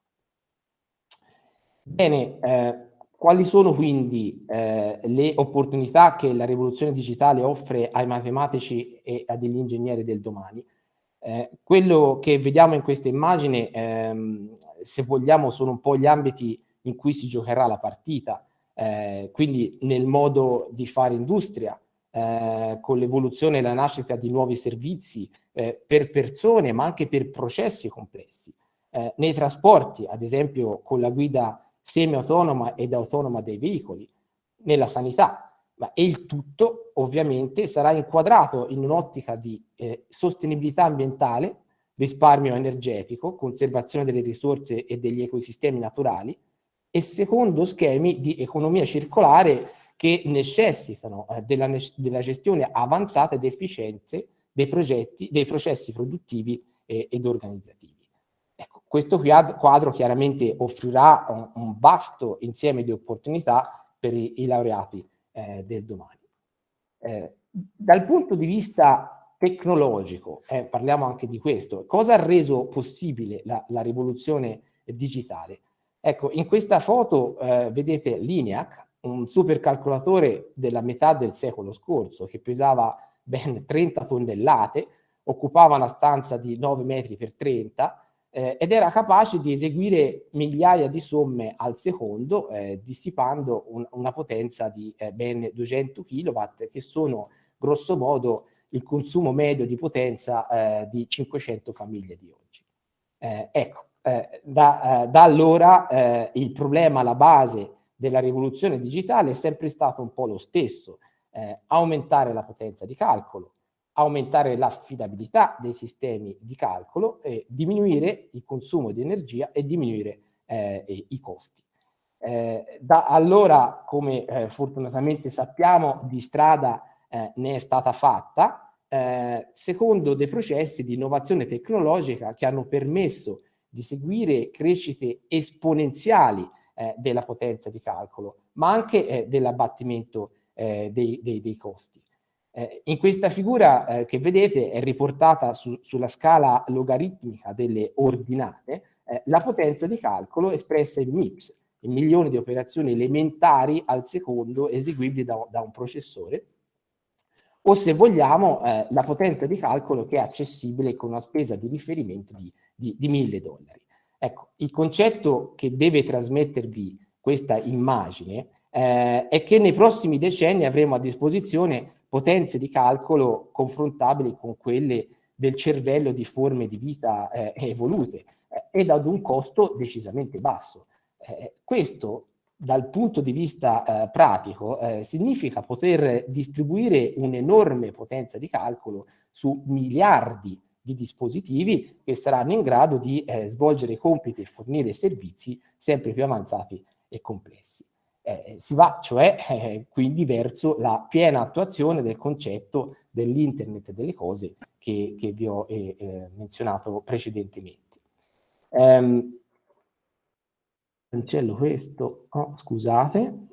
Bene, eh, quali sono quindi eh, le opportunità che la rivoluzione digitale offre ai matematici e a degli ingegneri del domani? Eh, quello che vediamo in questa immagine, ehm, se vogliamo, sono un po' gli ambiti in cui si giocherà la partita, eh, quindi nel modo di fare industria, eh, con l'evoluzione e la nascita di nuovi servizi eh, per persone, ma anche per processi complessi. Eh, nei trasporti, ad esempio con la guida semi-autonoma ed autonoma dei veicoli, nella sanità, ma il tutto ovviamente sarà inquadrato in un'ottica di eh, sostenibilità ambientale, risparmio energetico, conservazione delle risorse e degli ecosistemi naturali e secondo schemi di economia circolare che necessitano eh, della, della, gestione avanzata ed efficiente dei, progetti, dei processi produttivi eh, ed organizzativi. Questo quadro chiaramente offrirà un, un vasto insieme di opportunità per i, i laureati eh, del domani. Eh, dal punto di vista tecnologico, eh, parliamo anche di questo, cosa ha reso possibile la, la rivoluzione digitale? Ecco, in questa foto eh, vedete l'INEAC, un supercalcolatore della metà del secolo scorso che pesava ben 30 tonnellate, occupava una stanza di 9 metri per 30 eh, ed era capace di eseguire migliaia di somme al secondo, eh, dissipando un, una potenza di eh, ben 200 kW, che sono grosso modo il consumo medio di potenza eh, di 500 famiglie di oggi. Eh, ecco, eh, da, da, allora il problema alla base della rivoluzione digitale è sempre stato un po' lo stesso, aumentare la potenza di calcolo, aumentare l'affidabilità dei sistemi di calcolo, eh, diminuire il consumo di energia e diminuire eh, i costi. Eh, da allora, come eh, fortunatamente sappiamo, di strada eh, ne è stata fatta, eh, secondo dei processi di innovazione tecnologica che hanno permesso di seguire crescite esponenziali della potenza di calcolo, ma anche dell'abbattimento dei, dei, dei costi. Eh, in questa figura eh, che vedete è riportata su, sulla scala logaritmica delle ordinate eh, la potenza di calcolo espressa in MIPS, in milioni di operazioni elementari al secondo eseguibili da, da un processore, o se vogliamo eh, la potenza di calcolo che è accessibile con una spesa di riferimento di, di, di 1000 dollari. Ecco, il concetto che deve trasmettervi questa immagine eh, è che nei prossimi decenni avremo a disposizione potenze di calcolo confrontabili con quelle del cervello di forme di vita eh, evolute eh, ed ad un costo decisamente basso. Eh, questo dal punto di vista eh, pratico eh, significa poter distribuire un'enorme potenza di calcolo su miliardi di dispositivi che saranno in grado di eh, svolgere compiti e fornire servizi sempre più avanzati e complessi. Eh, si va cioè eh, quindi verso la piena attuazione del concetto dell'internet delle cose che, che vi ho eh, eh menzionato precedentemente. Um, cancello questo, oh, scusate,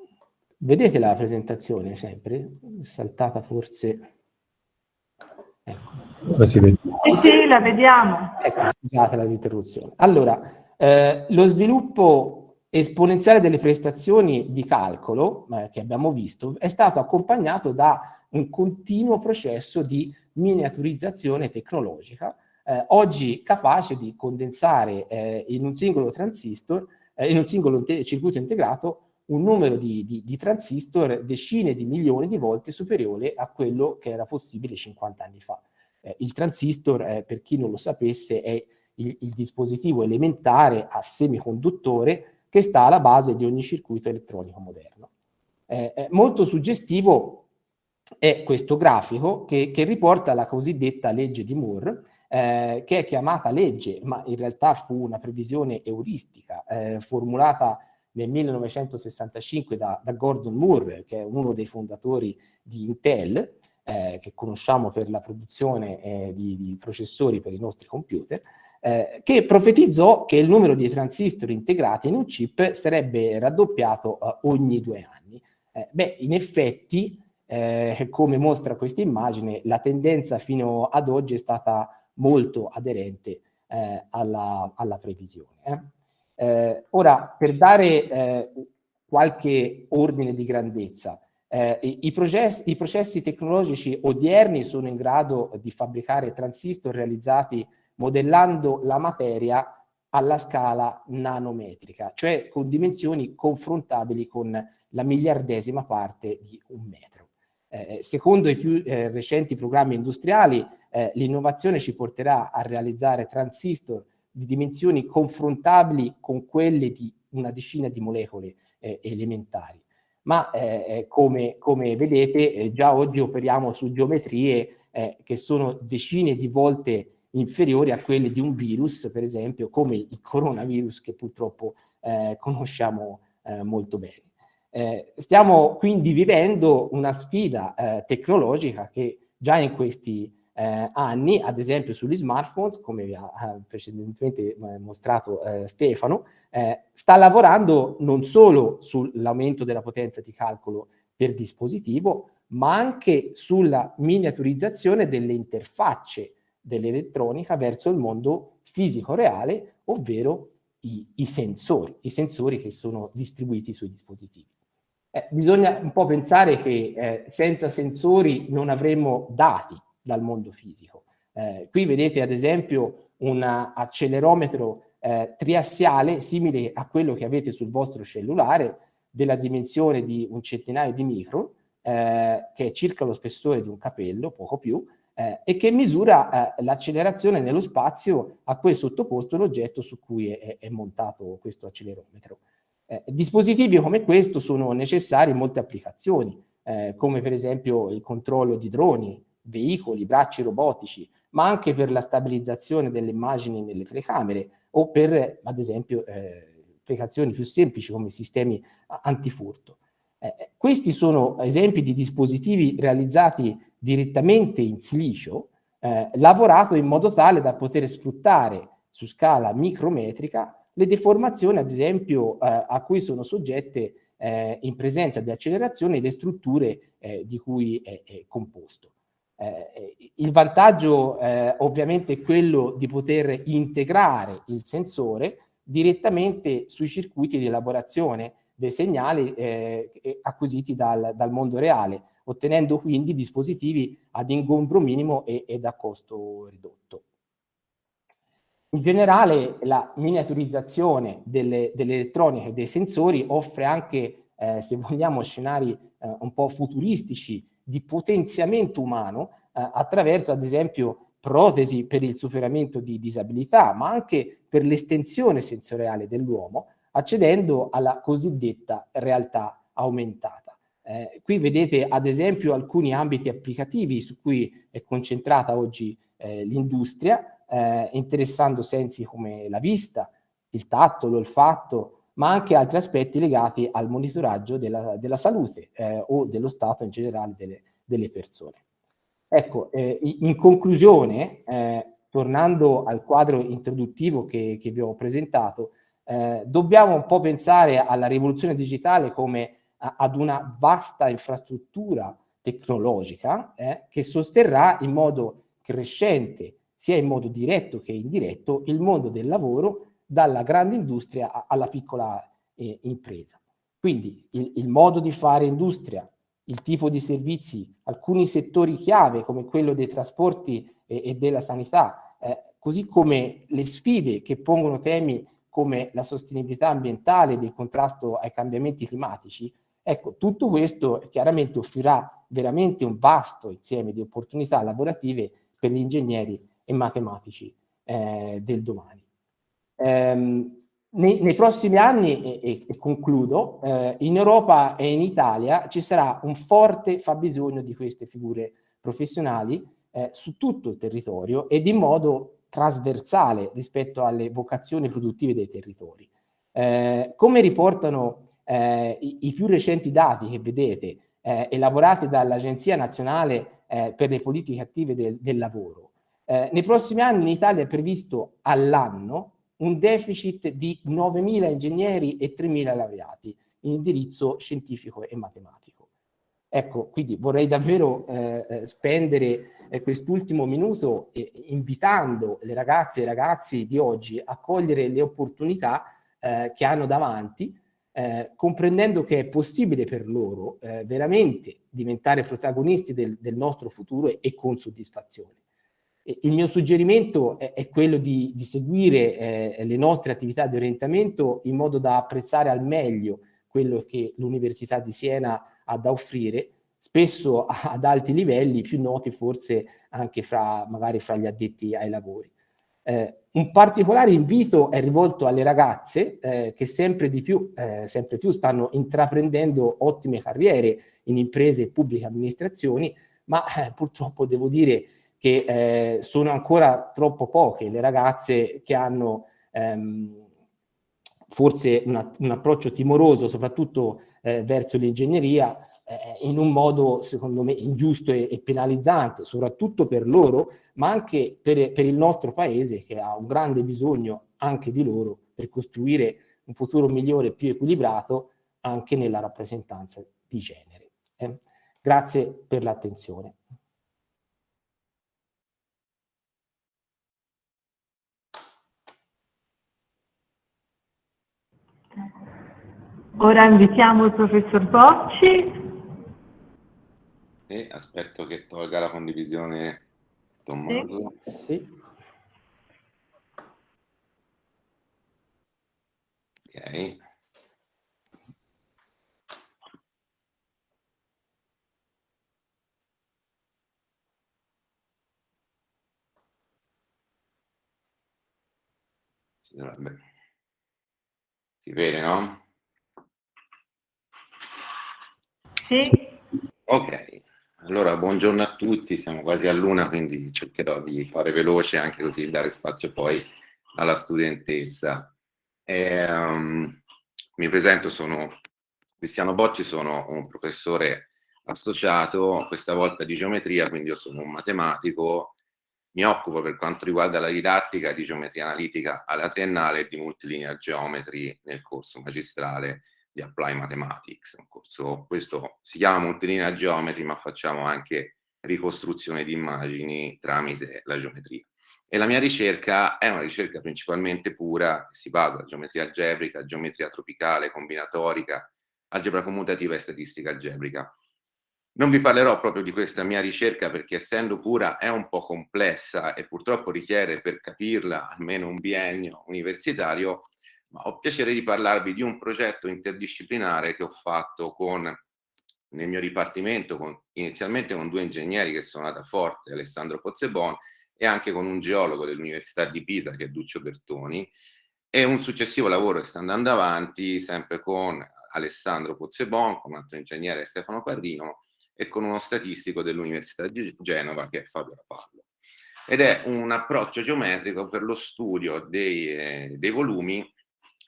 vedete la presentazione sempre? Saltata forse... Ecco. Sì, sì, la vediamo. Ecco, scusate l'interruzione. Allora, eh, lo sviluppo esponenziale delle prestazioni di calcolo eh, che abbiamo visto è stato accompagnato da un continuo processo di miniaturizzazione tecnologica, eh, oggi capace di condensare eh, in un singolo transistor, eh, in un singolo circuito integrato, un numero di, di, di, transistor decine di milioni di volte superiore a quello che era possibile 50 anni fa. Eh, il transistor, eh, per chi non lo sapesse, è il, il dispositivo elementare a semiconduttore che sta alla base di ogni circuito elettronico moderno. Eh, molto suggestivo è questo grafico che, che, riporta la cosiddetta legge di Moore, eh, che è chiamata legge, ma in realtà fu una previsione euristica eh, formulata nel 1965 da, da, Gordon Moore, che è uno dei fondatori di Intel, eh, che conosciamo per la produzione eh, di, di processori per i nostri computer, eh, che profetizzò che il numero di transistor integrati in un chip sarebbe raddoppiato eh, ogni due anni. Eh, beh, in effetti, eh, come mostra questa immagine, la tendenza fino ad oggi è stata molto aderente alla, alla, previsione. Ora, per dare qualche ordine di grandezza. Eh, i, processi, I processi tecnologici odierni sono in grado di fabbricare transistor realizzati modellando la materia alla scala nanometrica, cioè con dimensioni confrontabili con la miliardesima parte di un metro. Eh, secondo i più eh, recenti programmi industriali, eh, l'innovazione ci porterà a realizzare transistor di dimensioni confrontabili con quelle di una decina di molecole eh, elementari. Ma eh, eh, come, come, vedete già oggi operiamo su geometrie che sono decine di volte inferiori a quelle di un virus, per esempio, come il coronavirus che purtroppo conosciamo molto bene. Eh, stiamo quindi vivendo una sfida eh, tecnologica che già in questi eh, anni, ad esempio sugli smartphones, come vi ha precedentemente eh, mostrato eh, Stefano, eh, sta lavorando non solo sull'aumento della potenza di calcolo per dispositivo, ma anche sulla miniaturizzazione delle interfacce dell'elettronica verso il mondo fisico reale, ovvero i, i sensori, i sensori che sono distribuiti sui dispositivi. Eh, bisogna un po' pensare che eh, senza sensori non avremmo dati dal mondo fisico. Eh, qui vedete ad esempio un accelerometro eh, triassiale simile a quello che avete sul vostro cellulare della dimensione di un centinaio di micron, eh, che è circa lo spessore di un capello, poco più, eh, e che misura l'accelerazione nello spazio a cui è sottoposto l'oggetto su cui è, è montato questo accelerometro. Eh, dispositivi come questo sono necessari in molte applicazioni, eh, come per esempio il controllo di droni, veicoli, bracci robotici, ma anche per la stabilizzazione delle immagini nelle telecamere o per, ad esempio, eh, applicazioni più semplici come sistemi antifurto. Eh, questi sono esempi di dispositivi realizzati direttamente in silicio, eh, lavorato in modo tale da poter sfruttare su scala micrometrica le deformazioni, ad esempio, eh, a cui sono soggette eh, in presenza di accelerazione le strutture eh, di cui è, è composto. Eh, il vantaggio eh, ovviamente è quello di poter integrare il sensore direttamente sui circuiti di elaborazione dei segnali eh, acquisiti dal, dal, mondo reale, ottenendo quindi dispositivi ad ingombro minimo e, e da costo ridotto. In generale la miniaturizzazione delle, dell'elettronica e dei sensori offre anche, eh, se vogliamo, scenari eh, un po' futuristici di potenziamento umano eh, attraverso, ad esempio, protesi per il superamento di disabilità, ma anche per l'estensione sensoriale dell'uomo, accedendo alla cosiddetta realtà aumentata. Eh, qui vedete ad esempio alcuni ambiti applicativi su cui è concentrata oggi eh, l'industria, eh, interessando sensi come la vista, il tatto, l'olfatto, ma anche altri aspetti legati al monitoraggio della, della salute eh, o dello stato in generale delle, delle persone. Ecco, eh, in conclusione, eh, tornando al quadro introduttivo che, che vi ho presentato, eh, dobbiamo un po' pensare alla rivoluzione digitale come a, ad una vasta infrastruttura tecnologica eh, che sosterrà in modo crescente sia in modo diretto che indiretto, il mondo del lavoro dalla grande industria alla piccola eh, impresa. Quindi il, il, modo di fare industria, il tipo di servizi, alcuni settori chiave come quello dei trasporti e, e della sanità, eh, così come le sfide che pongono temi come la sostenibilità ambientale il contrasto ai cambiamenti climatici, ecco, tutto questo chiaramente offrirà veramente un vasto insieme di opportunità lavorative per gli ingegneri e matematici eh, del domani. Ehm, nei, nei, prossimi anni, e, e concludo, eh, in Europa e in Italia ci sarà un forte fabbisogno di queste figure professionali eh, su tutto il territorio ed in modo trasversale rispetto alle vocazioni produttive dei territori. Eh, come riportano eh, i, i, più recenti dati che vedete, eh, elaborati dall'Agenzia Nazionale eh, per le Politiche Attive del, del Lavoro, nei prossimi anni in Italia è previsto all'anno un deficit di 9.000 ingegneri e 3.000 laureati in indirizzo scientifico e matematico. Ecco, quindi vorrei davvero eh, eh spendere eh, quest'ultimo minuto eh, invitando le ragazze e i ragazzi di oggi a cogliere le opportunità eh, che hanno davanti eh, comprendendo che è possibile per loro veramente diventare protagonisti del, del, nostro futuro e, e con soddisfazione. Il mio suggerimento è, è quello di, di seguire eh, le nostre attività di orientamento in modo da apprezzare al meglio quello che l'Università di Siena ha da offrire, spesso ad alti livelli, più noti forse anche fra, magari fra gli addetti ai lavori. Eh, un particolare invito è rivolto alle ragazze eh, che sempre di più, eh, sempre più stanno intraprendendo ottime carriere in imprese e pubbliche amministrazioni, ma eh, purtroppo devo dire che eh, sono ancora troppo poche le ragazze che hanno ehm, forse una, un approccio timoroso, soprattutto eh, verso l'ingegneria, eh, in un modo secondo me ingiusto e, e, penalizzante, soprattutto per loro, ma anche per, per il nostro paese che ha un grande bisogno anche di loro per costruire un futuro migliore e più equilibrato anche nella rappresentanza di genere. Eh? Grazie per l'attenzione. Ora invitiamo il professor Bocci e aspetto che tolga la condivisione Tommaso. Sì. sì. Ok. Si, dovrebbe... si vede, no? Sì. Ok. Allora, buongiorno a tutti, siamo quasi a luna, quindi cercherò di fare veloce anche così dare spazio poi alla studentessa. E, um, mi presento, sono Cristiano Bocci, sono un professore associato, questa volta di geometria, quindi io sono un matematico, mi occupo per quanto riguarda la didattica di geometria analitica alla triennale e di multilinear geometry nel corso magistrale di Apply Mathematics, un corso, questo si chiama Multilinear Geometry, ma facciamo anche ricostruzione di immagini tramite la geometria. E la mia ricerca è una ricerca principalmente pura, che si basa su geometria algebrica, geometria tropicale, combinatorica, algebra commutativa e statistica algebrica. Non vi parlerò proprio di questa mia ricerca perché essendo pura è un po' complessa e purtroppo richiede per capirla almeno un biennio universitario ma ho piacere di parlarvi di un progetto interdisciplinare che ho fatto con, nel mio dipartimento, con, inizialmente con due ingegneri che sono da Forte, Alessandro Pozzebon, e anche con un geologo dell'Università di Pisa, che è Duccio Bertoni, e un successivo lavoro che sta andando avanti sempre con Alessandro Pozzebon, con un altro ingegnere Stefano Parrino, e con uno statistico dell'Università di Genova, che è Fabio Rapallo. Ed è un approccio geometrico per lo studio dei, eh, dei volumi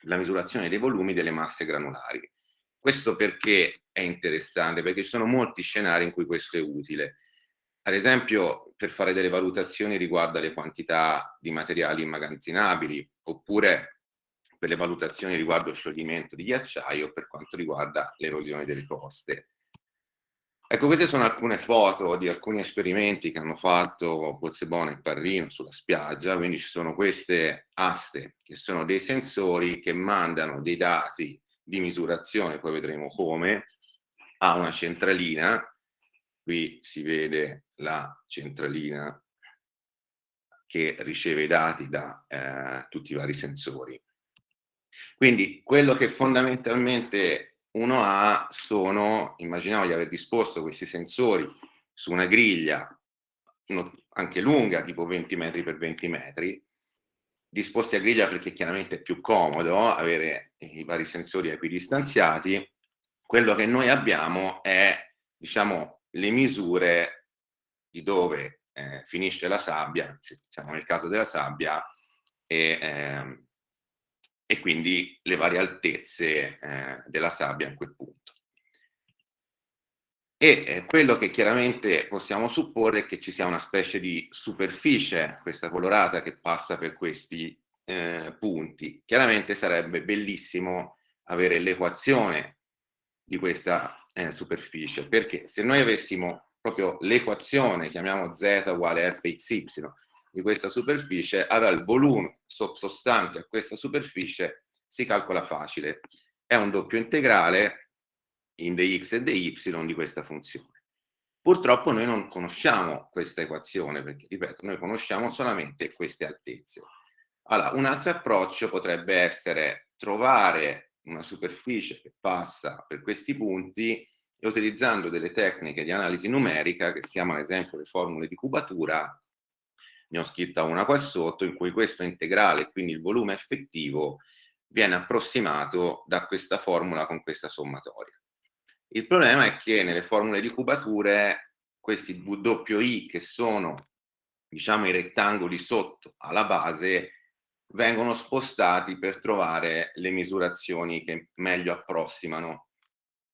la misurazione dei volumi delle masse granulari. Questo perché è interessante? Perché ci sono molti scenari in cui questo è utile. Ad esempio, per fare delle valutazioni riguardo alle quantità di materiali immagazzinabili, oppure per le valutazioni riguardo scioglimento di ghiacciaio, per quanto riguarda l'erosione delle coste. Ecco, queste sono alcune foto di alcuni esperimenti che hanno fatto Pozzebone e Parrino sulla spiaggia, quindi ci sono queste aste che sono dei sensori che mandano dei dati di misurazione, poi vedremo come, a una centralina, qui si vede la centralina che riceve i dati da eh, tutti i vari sensori. Quindi quello che fondamentalmente uno ha sono, immaginiamo di aver disposto questi sensori su una griglia anche lunga, tipo 20 metri per 20 metri, disposti a griglia perché chiaramente è più comodo avere i vari sensori equidistanziati, quello che noi abbiamo è, diciamo, le misure di dove eh, finisce la sabbia, se siamo nel caso della sabbia, e eh, e quindi le varie altezze eh, della sabbia in quel punto. E eh, quello che chiaramente possiamo supporre è che ci sia una specie di superficie, questa colorata, che passa per questi eh, punti. Chiaramente sarebbe bellissimo avere l'equazione di questa eh, superficie, perché se noi avessimo proprio l'equazione, chiamiamo z uguale fxy, di questa superficie, allora il volume sottostante a questa superficie si calcola facile. è un doppio integrale in dx e dy di questa funzione. Purtroppo noi non conosciamo questa equazione, perché, ripeto, noi conosciamo solamente queste altezze. Allora, un altro approccio potrebbe essere trovare una superficie che passa per questi punti e utilizzando delle tecniche di analisi numerica, che si chiamano ad esempio le formule di cubatura, ne ho scritta una qua sotto, in cui questo integrale, quindi il volume effettivo, viene approssimato da questa formula con questa sommatoria. Il problema è che nelle formule di cubature questi WI che sono diciamo i rettangoli sotto alla base vengono spostati per trovare le misurazioni che meglio approssimano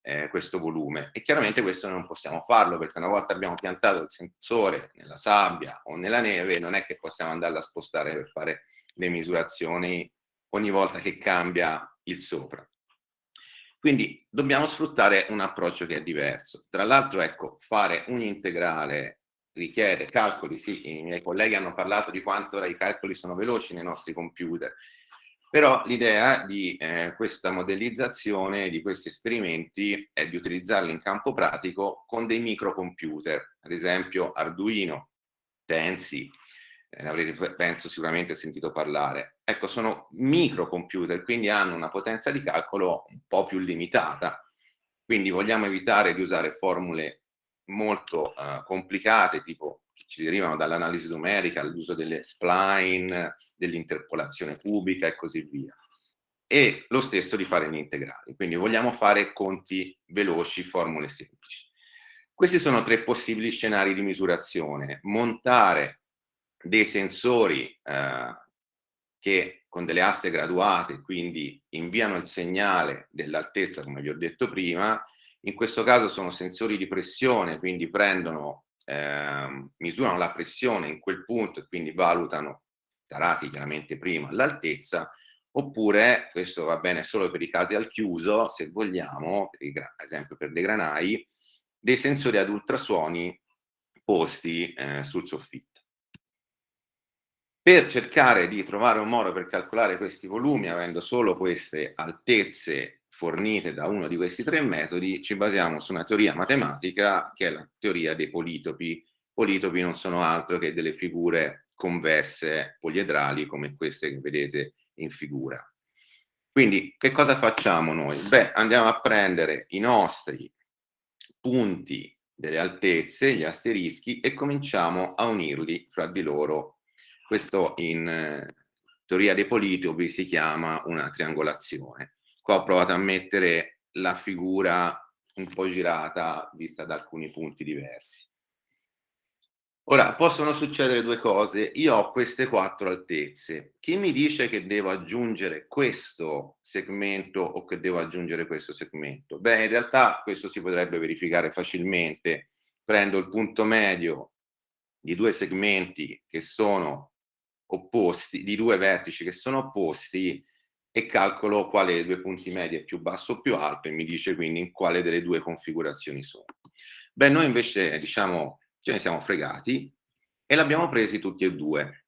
eh, questo volume e chiaramente questo non possiamo farlo perché una volta abbiamo piantato il sensore nella sabbia o nella neve non è che possiamo andarla a spostare per fare le misurazioni ogni volta che cambia il sopra. Quindi dobbiamo sfruttare un approccio che è diverso. Tra l'altro, ecco, fare un integrale richiede calcoli, sì, i miei colleghi hanno parlato di quanto ora i calcoli sono veloci nei nostri computer, però l'idea di eh, questa modellizzazione, di questi esperimenti, è di utilizzarli in campo pratico con dei microcomputer, ad esempio Arduino, Tensi, eh, avrete penso sicuramente sentito parlare. Ecco, sono microcomputer, quindi hanno una potenza di calcolo un po' più limitata, quindi vogliamo evitare di usare formule molto uh, complicate, tipo ci derivano dall'analisi numerica, l'uso delle spline, dell'interpolazione cubica e così via. E lo stesso di fare in integrali, quindi vogliamo fare conti veloci, formule semplici. Questi sono tre possibili scenari di misurazione. Montare dei sensori eh, che con delle aste graduate quindi inviano il segnale dell'altezza come vi ho detto prima in questo caso sono sensori di pressione quindi prendono eh, misurano la pressione in quel punto e quindi valutano tarati chiaramente prima l'altezza oppure questo va bene solo per i casi al chiuso se vogliamo per esempio per dei granai dei sensori ad ultrasuoni posti eh, sul soffitto. Per cercare di trovare un modo per calcolare questi volumi, avendo solo queste altezze fornite da uno di questi tre metodi, ci basiamo su una teoria matematica che è la teoria dei politopi. Politopi non sono altro che delle figure convesse poliedrali come queste che vedete in figura. Quindi che cosa facciamo noi? Beh, andiamo a prendere i nostri punti delle altezze, gli asterischi, e cominciamo a unirli fra di loro questo in eh, teoria dei politopi si chiama una triangolazione. Qua ho provato a mettere la figura un po' girata vista da alcuni punti diversi. Ora, possono succedere due cose. Io ho queste quattro altezze. Chi mi dice che devo aggiungere questo segmento o che devo aggiungere questo segmento? Beh, in realtà questo si potrebbe verificare facilmente. Prendo il punto medio di due segmenti che sono opposti, di due vertici che sono opposti e calcolo quale dei due punti medi è più basso o più alto e mi dice quindi in quale delle due configurazioni sono. Beh, noi invece diciamo ce ne siamo fregati e l'abbiamo presi tutti e due.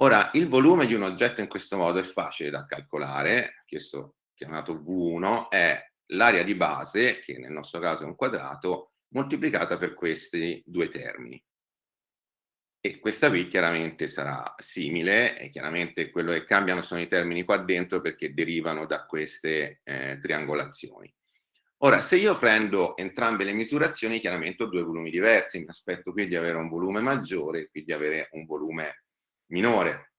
Ora, il volume di un oggetto in questo modo è facile da calcolare, questo chiamato V1 è l'area di base, che nel nostro caso è un quadrato, moltiplicata per questi due termini. E questa qui chiaramente sarà simile e chiaramente quello che cambiano sono i termini qua dentro perché derivano da queste eh, triangolazioni. Ora, se io prendo entrambe le misurazioni, chiaramente ho due volumi diversi, mi aspetto qui di avere un volume maggiore e qui di avere un volume minore.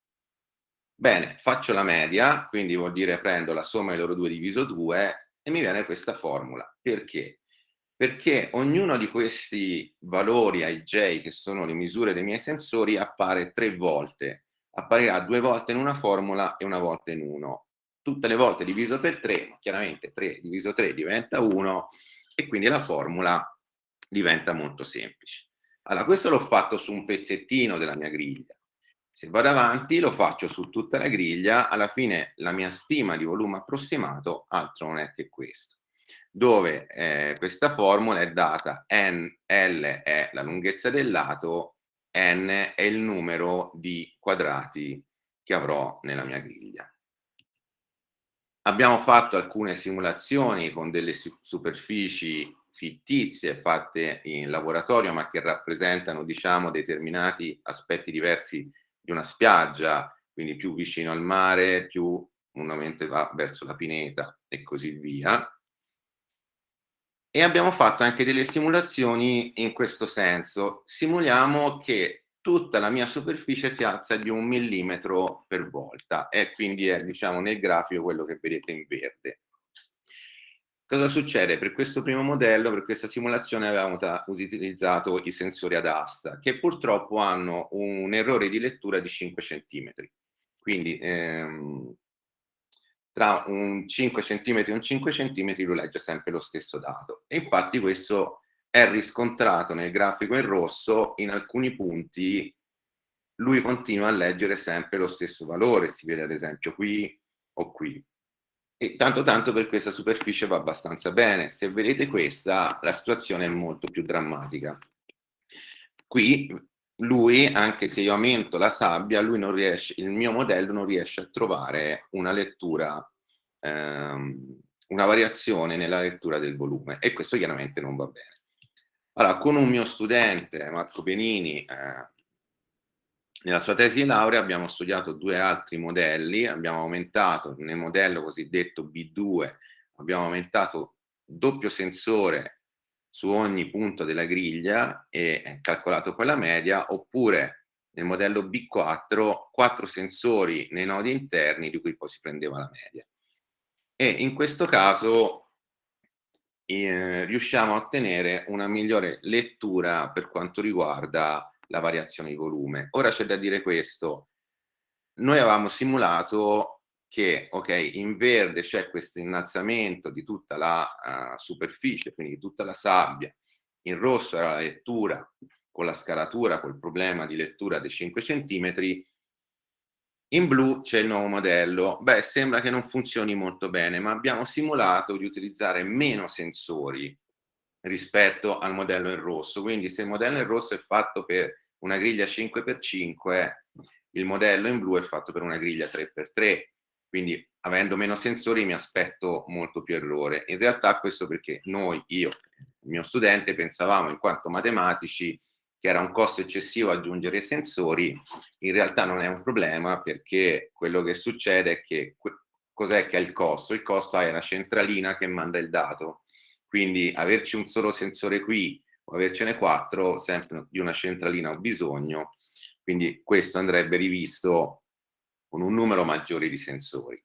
Bene, faccio la media, quindi vuol dire prendo la somma dei loro due diviso 2 e mi viene questa formula. Perché? Perché ognuno di questi valori ai j, che sono le misure dei miei sensori, appare tre volte. Apparirà due volte in una formula e una volta in uno. Tutte le volte diviso per 3, chiaramente 3 diviso 3 diventa 1 e quindi la formula diventa molto semplice. Allora, questo l'ho fatto su un pezzettino della mia griglia. Se vado avanti lo faccio su tutta la griglia, alla fine la mia stima di volume approssimato altro non è che questo dove eh, questa formula è data n, L è la lunghezza del lato, n è il numero di quadrati che avrò nella mia griglia. abbiamo fatto alcune simulazioni con delle superfici fittizie fatte in laboratorio ma che rappresentano diciamo determinati aspetti diversi di una spiaggia quindi più vicino al mare più una mente va verso la pineta e così via e abbiamo fatto anche delle simulazioni in questo senso simuliamo che tutta la mia superficie si alza di un millimetro per volta e quindi è diciamo nel grafico quello che vedete in verde Cosa succede? Per questo primo modello, per questa simulazione avevamo utilizzato i sensori ad asta, che purtroppo hanno un errore di lettura di 5 cm. Quindi ehm, tra un 5 cm e un 5 cm lui legge sempre lo stesso dato. E infatti questo è riscontrato nel grafico in rosso, in alcuni punti lui continua a leggere sempre lo stesso valore, si vede ad esempio qui o qui e tanto tanto per questa superficie va abbastanza bene. Se vedete questa, la situazione è molto più drammatica. Qui lui, anche se io aumento la sabbia, lui non riesce, il mio modello non riesce a trovare una lettura, ehm, una variazione nella lettura del volume e questo chiaramente non va bene. Allora, con un mio studente, Marco Benini, eh, nella sua tesi di laurea abbiamo studiato due altri modelli, abbiamo aumentato nel modello cosiddetto B2, abbiamo aumentato doppio sensore su ogni punto della griglia e calcolato quella media, oppure nel modello B4 quattro sensori nei nodi interni di cui poi si prendeva la media. E in questo caso eh, riusciamo a ottenere una migliore lettura per quanto riguarda la variazione di volume. Ora c'è da dire questo, noi avevamo simulato che ok, in verde c'è questo innalzamento di tutta la uh, superficie, quindi di tutta la sabbia, in rosso era la lettura con la scalatura, col problema di lettura dei 5 cm, in blu c'è il nuovo modello. Beh, sembra che non funzioni molto bene, ma abbiamo simulato di utilizzare meno sensori rispetto al modello in rosso. Quindi se il modello in rosso è fatto per una griglia 5x5, il modello in blu è fatto per una griglia 3x3. Quindi avendo meno sensori mi aspetto molto più errore. In realtà questo perché noi, io, il mio studente, pensavamo in quanto matematici che era un costo eccessivo aggiungere sensori, in realtà non è un problema perché quello che succede è che cos'è che è il costo? Il costo è la centralina che manda il dato quindi averci un solo sensore qui o avercene quattro, sempre di una centralina ho bisogno, quindi questo andrebbe rivisto con un numero maggiore di sensori.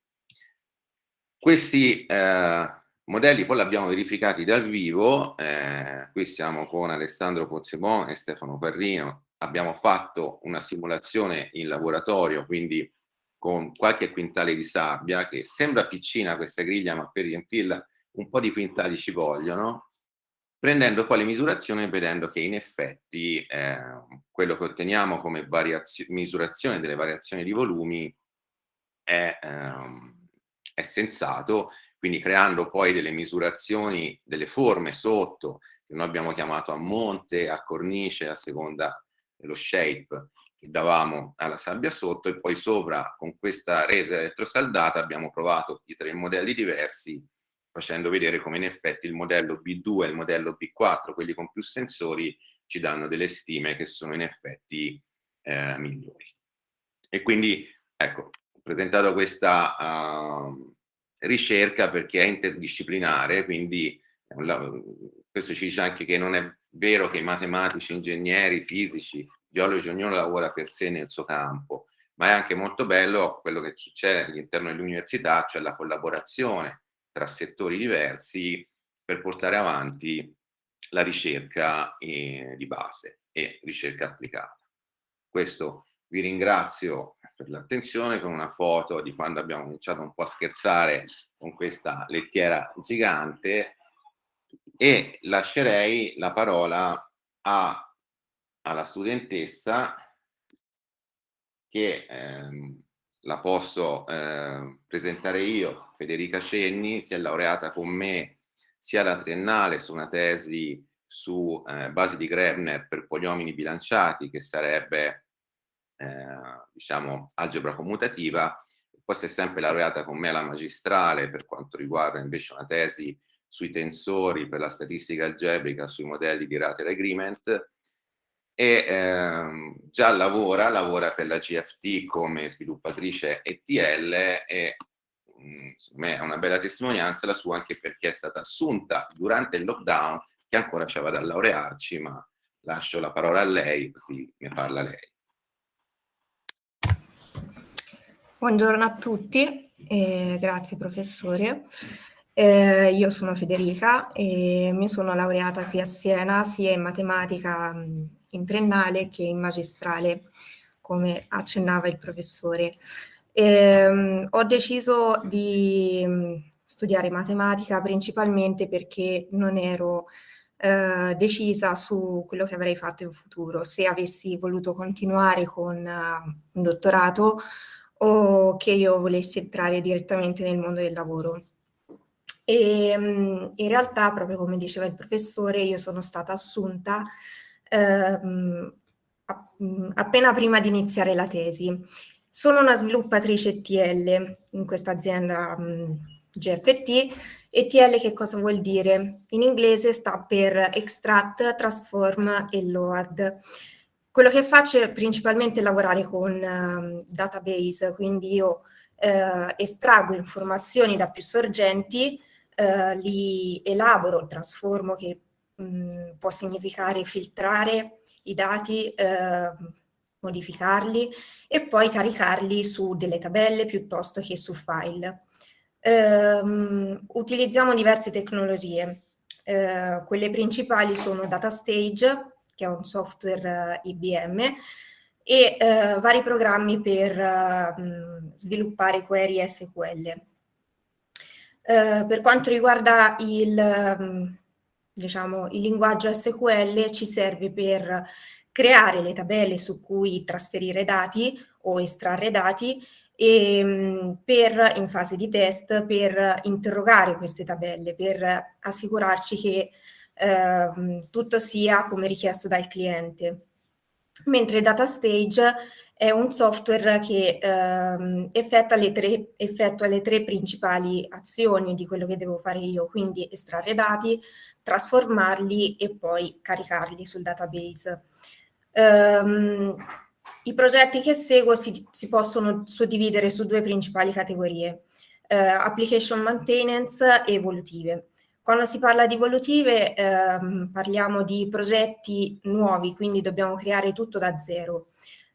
Questi eh, modelli poi li abbiamo verificati dal vivo, eh, qui siamo con Alessandro Pozzebon e Stefano Parrino, abbiamo fatto una simulazione in laboratorio, quindi con qualche quintale di sabbia, che sembra piccina questa griglia, ma per riempirla un po' di quintali ci vogliono, prendendo poi le misurazioni e vedendo che in effetti eh, quello che otteniamo come misurazione delle variazioni di volumi è, ehm, è, sensato, quindi creando poi delle misurazioni delle forme sotto, che noi abbiamo chiamato a monte, a cornice, a seconda dello shape che davamo alla sabbia sotto e poi sopra con questa rete elettrosaldata abbiamo provato i tre modelli diversi facendo vedere come in effetti il modello B2 e il modello B4, quelli con più sensori, ci danno delle stime che sono in effetti eh, migliori. E quindi, ecco, presentato questa uh, ricerca perché è interdisciplinare, quindi questo ci dice anche che non è vero che i matematici, ingegneri, fisici, geologi, ognuno lavora per sé nel suo campo, ma è anche molto bello quello che succede all'interno dell'università, cioè la collaborazione tra settori diversi per portare avanti la ricerca eh, di base e ricerca applicata. Questo vi ringrazio per l'attenzione con una foto di quando abbiamo cominciato un po' a scherzare con questa lettiera gigante e lascerei la parola a, alla studentessa che ehm, la posso eh, presentare io, Federica Cenni, si è laureata con me sia alla triennale su una tesi su eh, basi di Grebner per poliomini bilanciati, che sarebbe, eh, diciamo, algebra commutativa, poi si è sempre laureata con me alla magistrale per quanto riguarda invece una tesi sui tensori per la statistica algebrica, sui modelli di Rater Agreement e ehm, già lavora, lavora per la GFT come sviluppatrice ETL e mh, mm, me è una bella testimonianza la sua anche perché è stata assunta durante il lockdown che ancora c'era da laurearci, ma lascio la parola a lei così ne parla lei. Buongiorno a tutti, eh, grazie professore. Eh, io sono Federica e mi sono laureata qui a Siena sia in matematica in triennale che in magistrale, come accennava il professore. Eh, ho deciso di studiare matematica principalmente perché non ero eh, decisa su quello che avrei fatto in futuro, se avessi voluto continuare con uh, un dottorato o che io volessi entrare direttamente nel mondo del lavoro. E mm, in realtà, proprio come diceva il professore, io sono stata assunta ehm, mm, appena prima di iniziare la tesi. Sono una sviluppatrice TL in questa azienda mm, GFT. ETL che cosa vuol dire? In inglese sta per Extract, Transform e Load. Quello che faccio è principalmente lavorare con uh, database, quindi io uh, estraggo informazioni da più sorgenti, uh, li elaboro, trasformo, che mh, mm, può significare filtrare i dati, ehm, modificarli e poi caricarli su delle tabelle piuttosto che su file. Um, utilizziamo diverse tecnologie. Uh, quelle principali sono DataStage, che è un software uh, IBM, e uh, vari programmi per sviluppare query SQL. per quanto riguarda il, diciamo, il linguaggio SQL, ci serve per creare le tabelle su cui trasferire dati o estrarre dati e per, in fase di test per interrogare queste tabelle, per assicurarci che eh, tutto sia come richiesto dal cliente. Mentre DataStage è un software che eh, effettua, le tre, effettua le tre principali azioni di quello che devo fare io, quindi estrarre dati, trasformarli e poi caricarli sul database. Um, i progetti che seguo si, si possono suddividere su due principali categorie, eh, application maintenance e evolutive. Quando si parla di evolutive ehm, parliamo di progetti nuovi, quindi dobbiamo creare tutto da zero,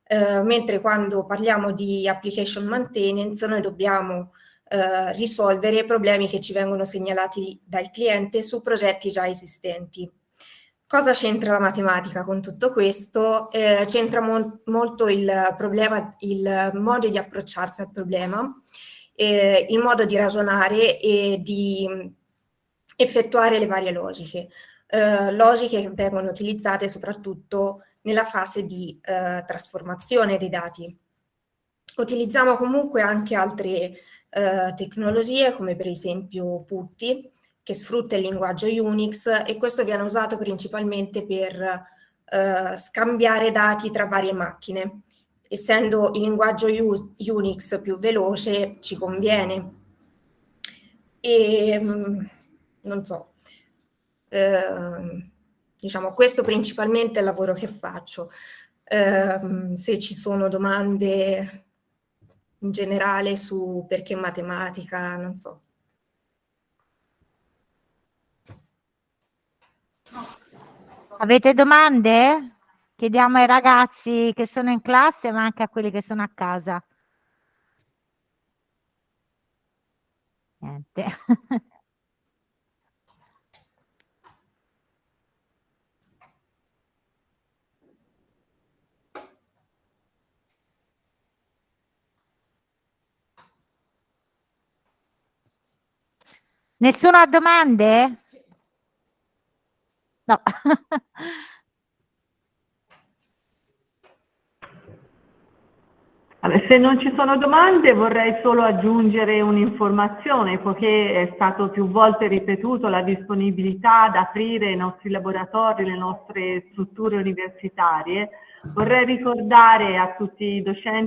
eh, mentre quando parliamo di application maintenance noi dobbiamo eh, risolvere problemi che ci vengono segnalati dal cliente su progetti già esistenti. Cosa c'entra la matematica con tutto questo? Eh, c'entra mo molto il problema, il modo di approcciarsi al problema, eh, il modo di ragionare e di effettuare le varie logiche. Eh, logiche che vengono utilizzate soprattutto nella fase di eh, trasformazione dei dati. Utilizziamo comunque anche altre eh, tecnologie come per esempio Putty, che sfrutta il linguaggio Unix e questo viene usato principalmente per eh, scambiare dati tra varie macchine. Essendo il linguaggio Unix più veloce ci conviene. E mm, non so, eh, diciamo questo principalmente è il lavoro che faccio. Eh, se ci sono domande in generale su perché matematica, non so. Avete domande? Chiediamo ai ragazzi che sono in classe, ma anche a quelli che sono a casa. Niente. Nessuno ha domande? No. Se non ci sono domande vorrei solo aggiungere un'informazione, poiché è stato più volte ripetuto la disponibilità ad aprire i nostri laboratori, le nostre strutture universitarie. Vorrei ricordare a tutti i docenti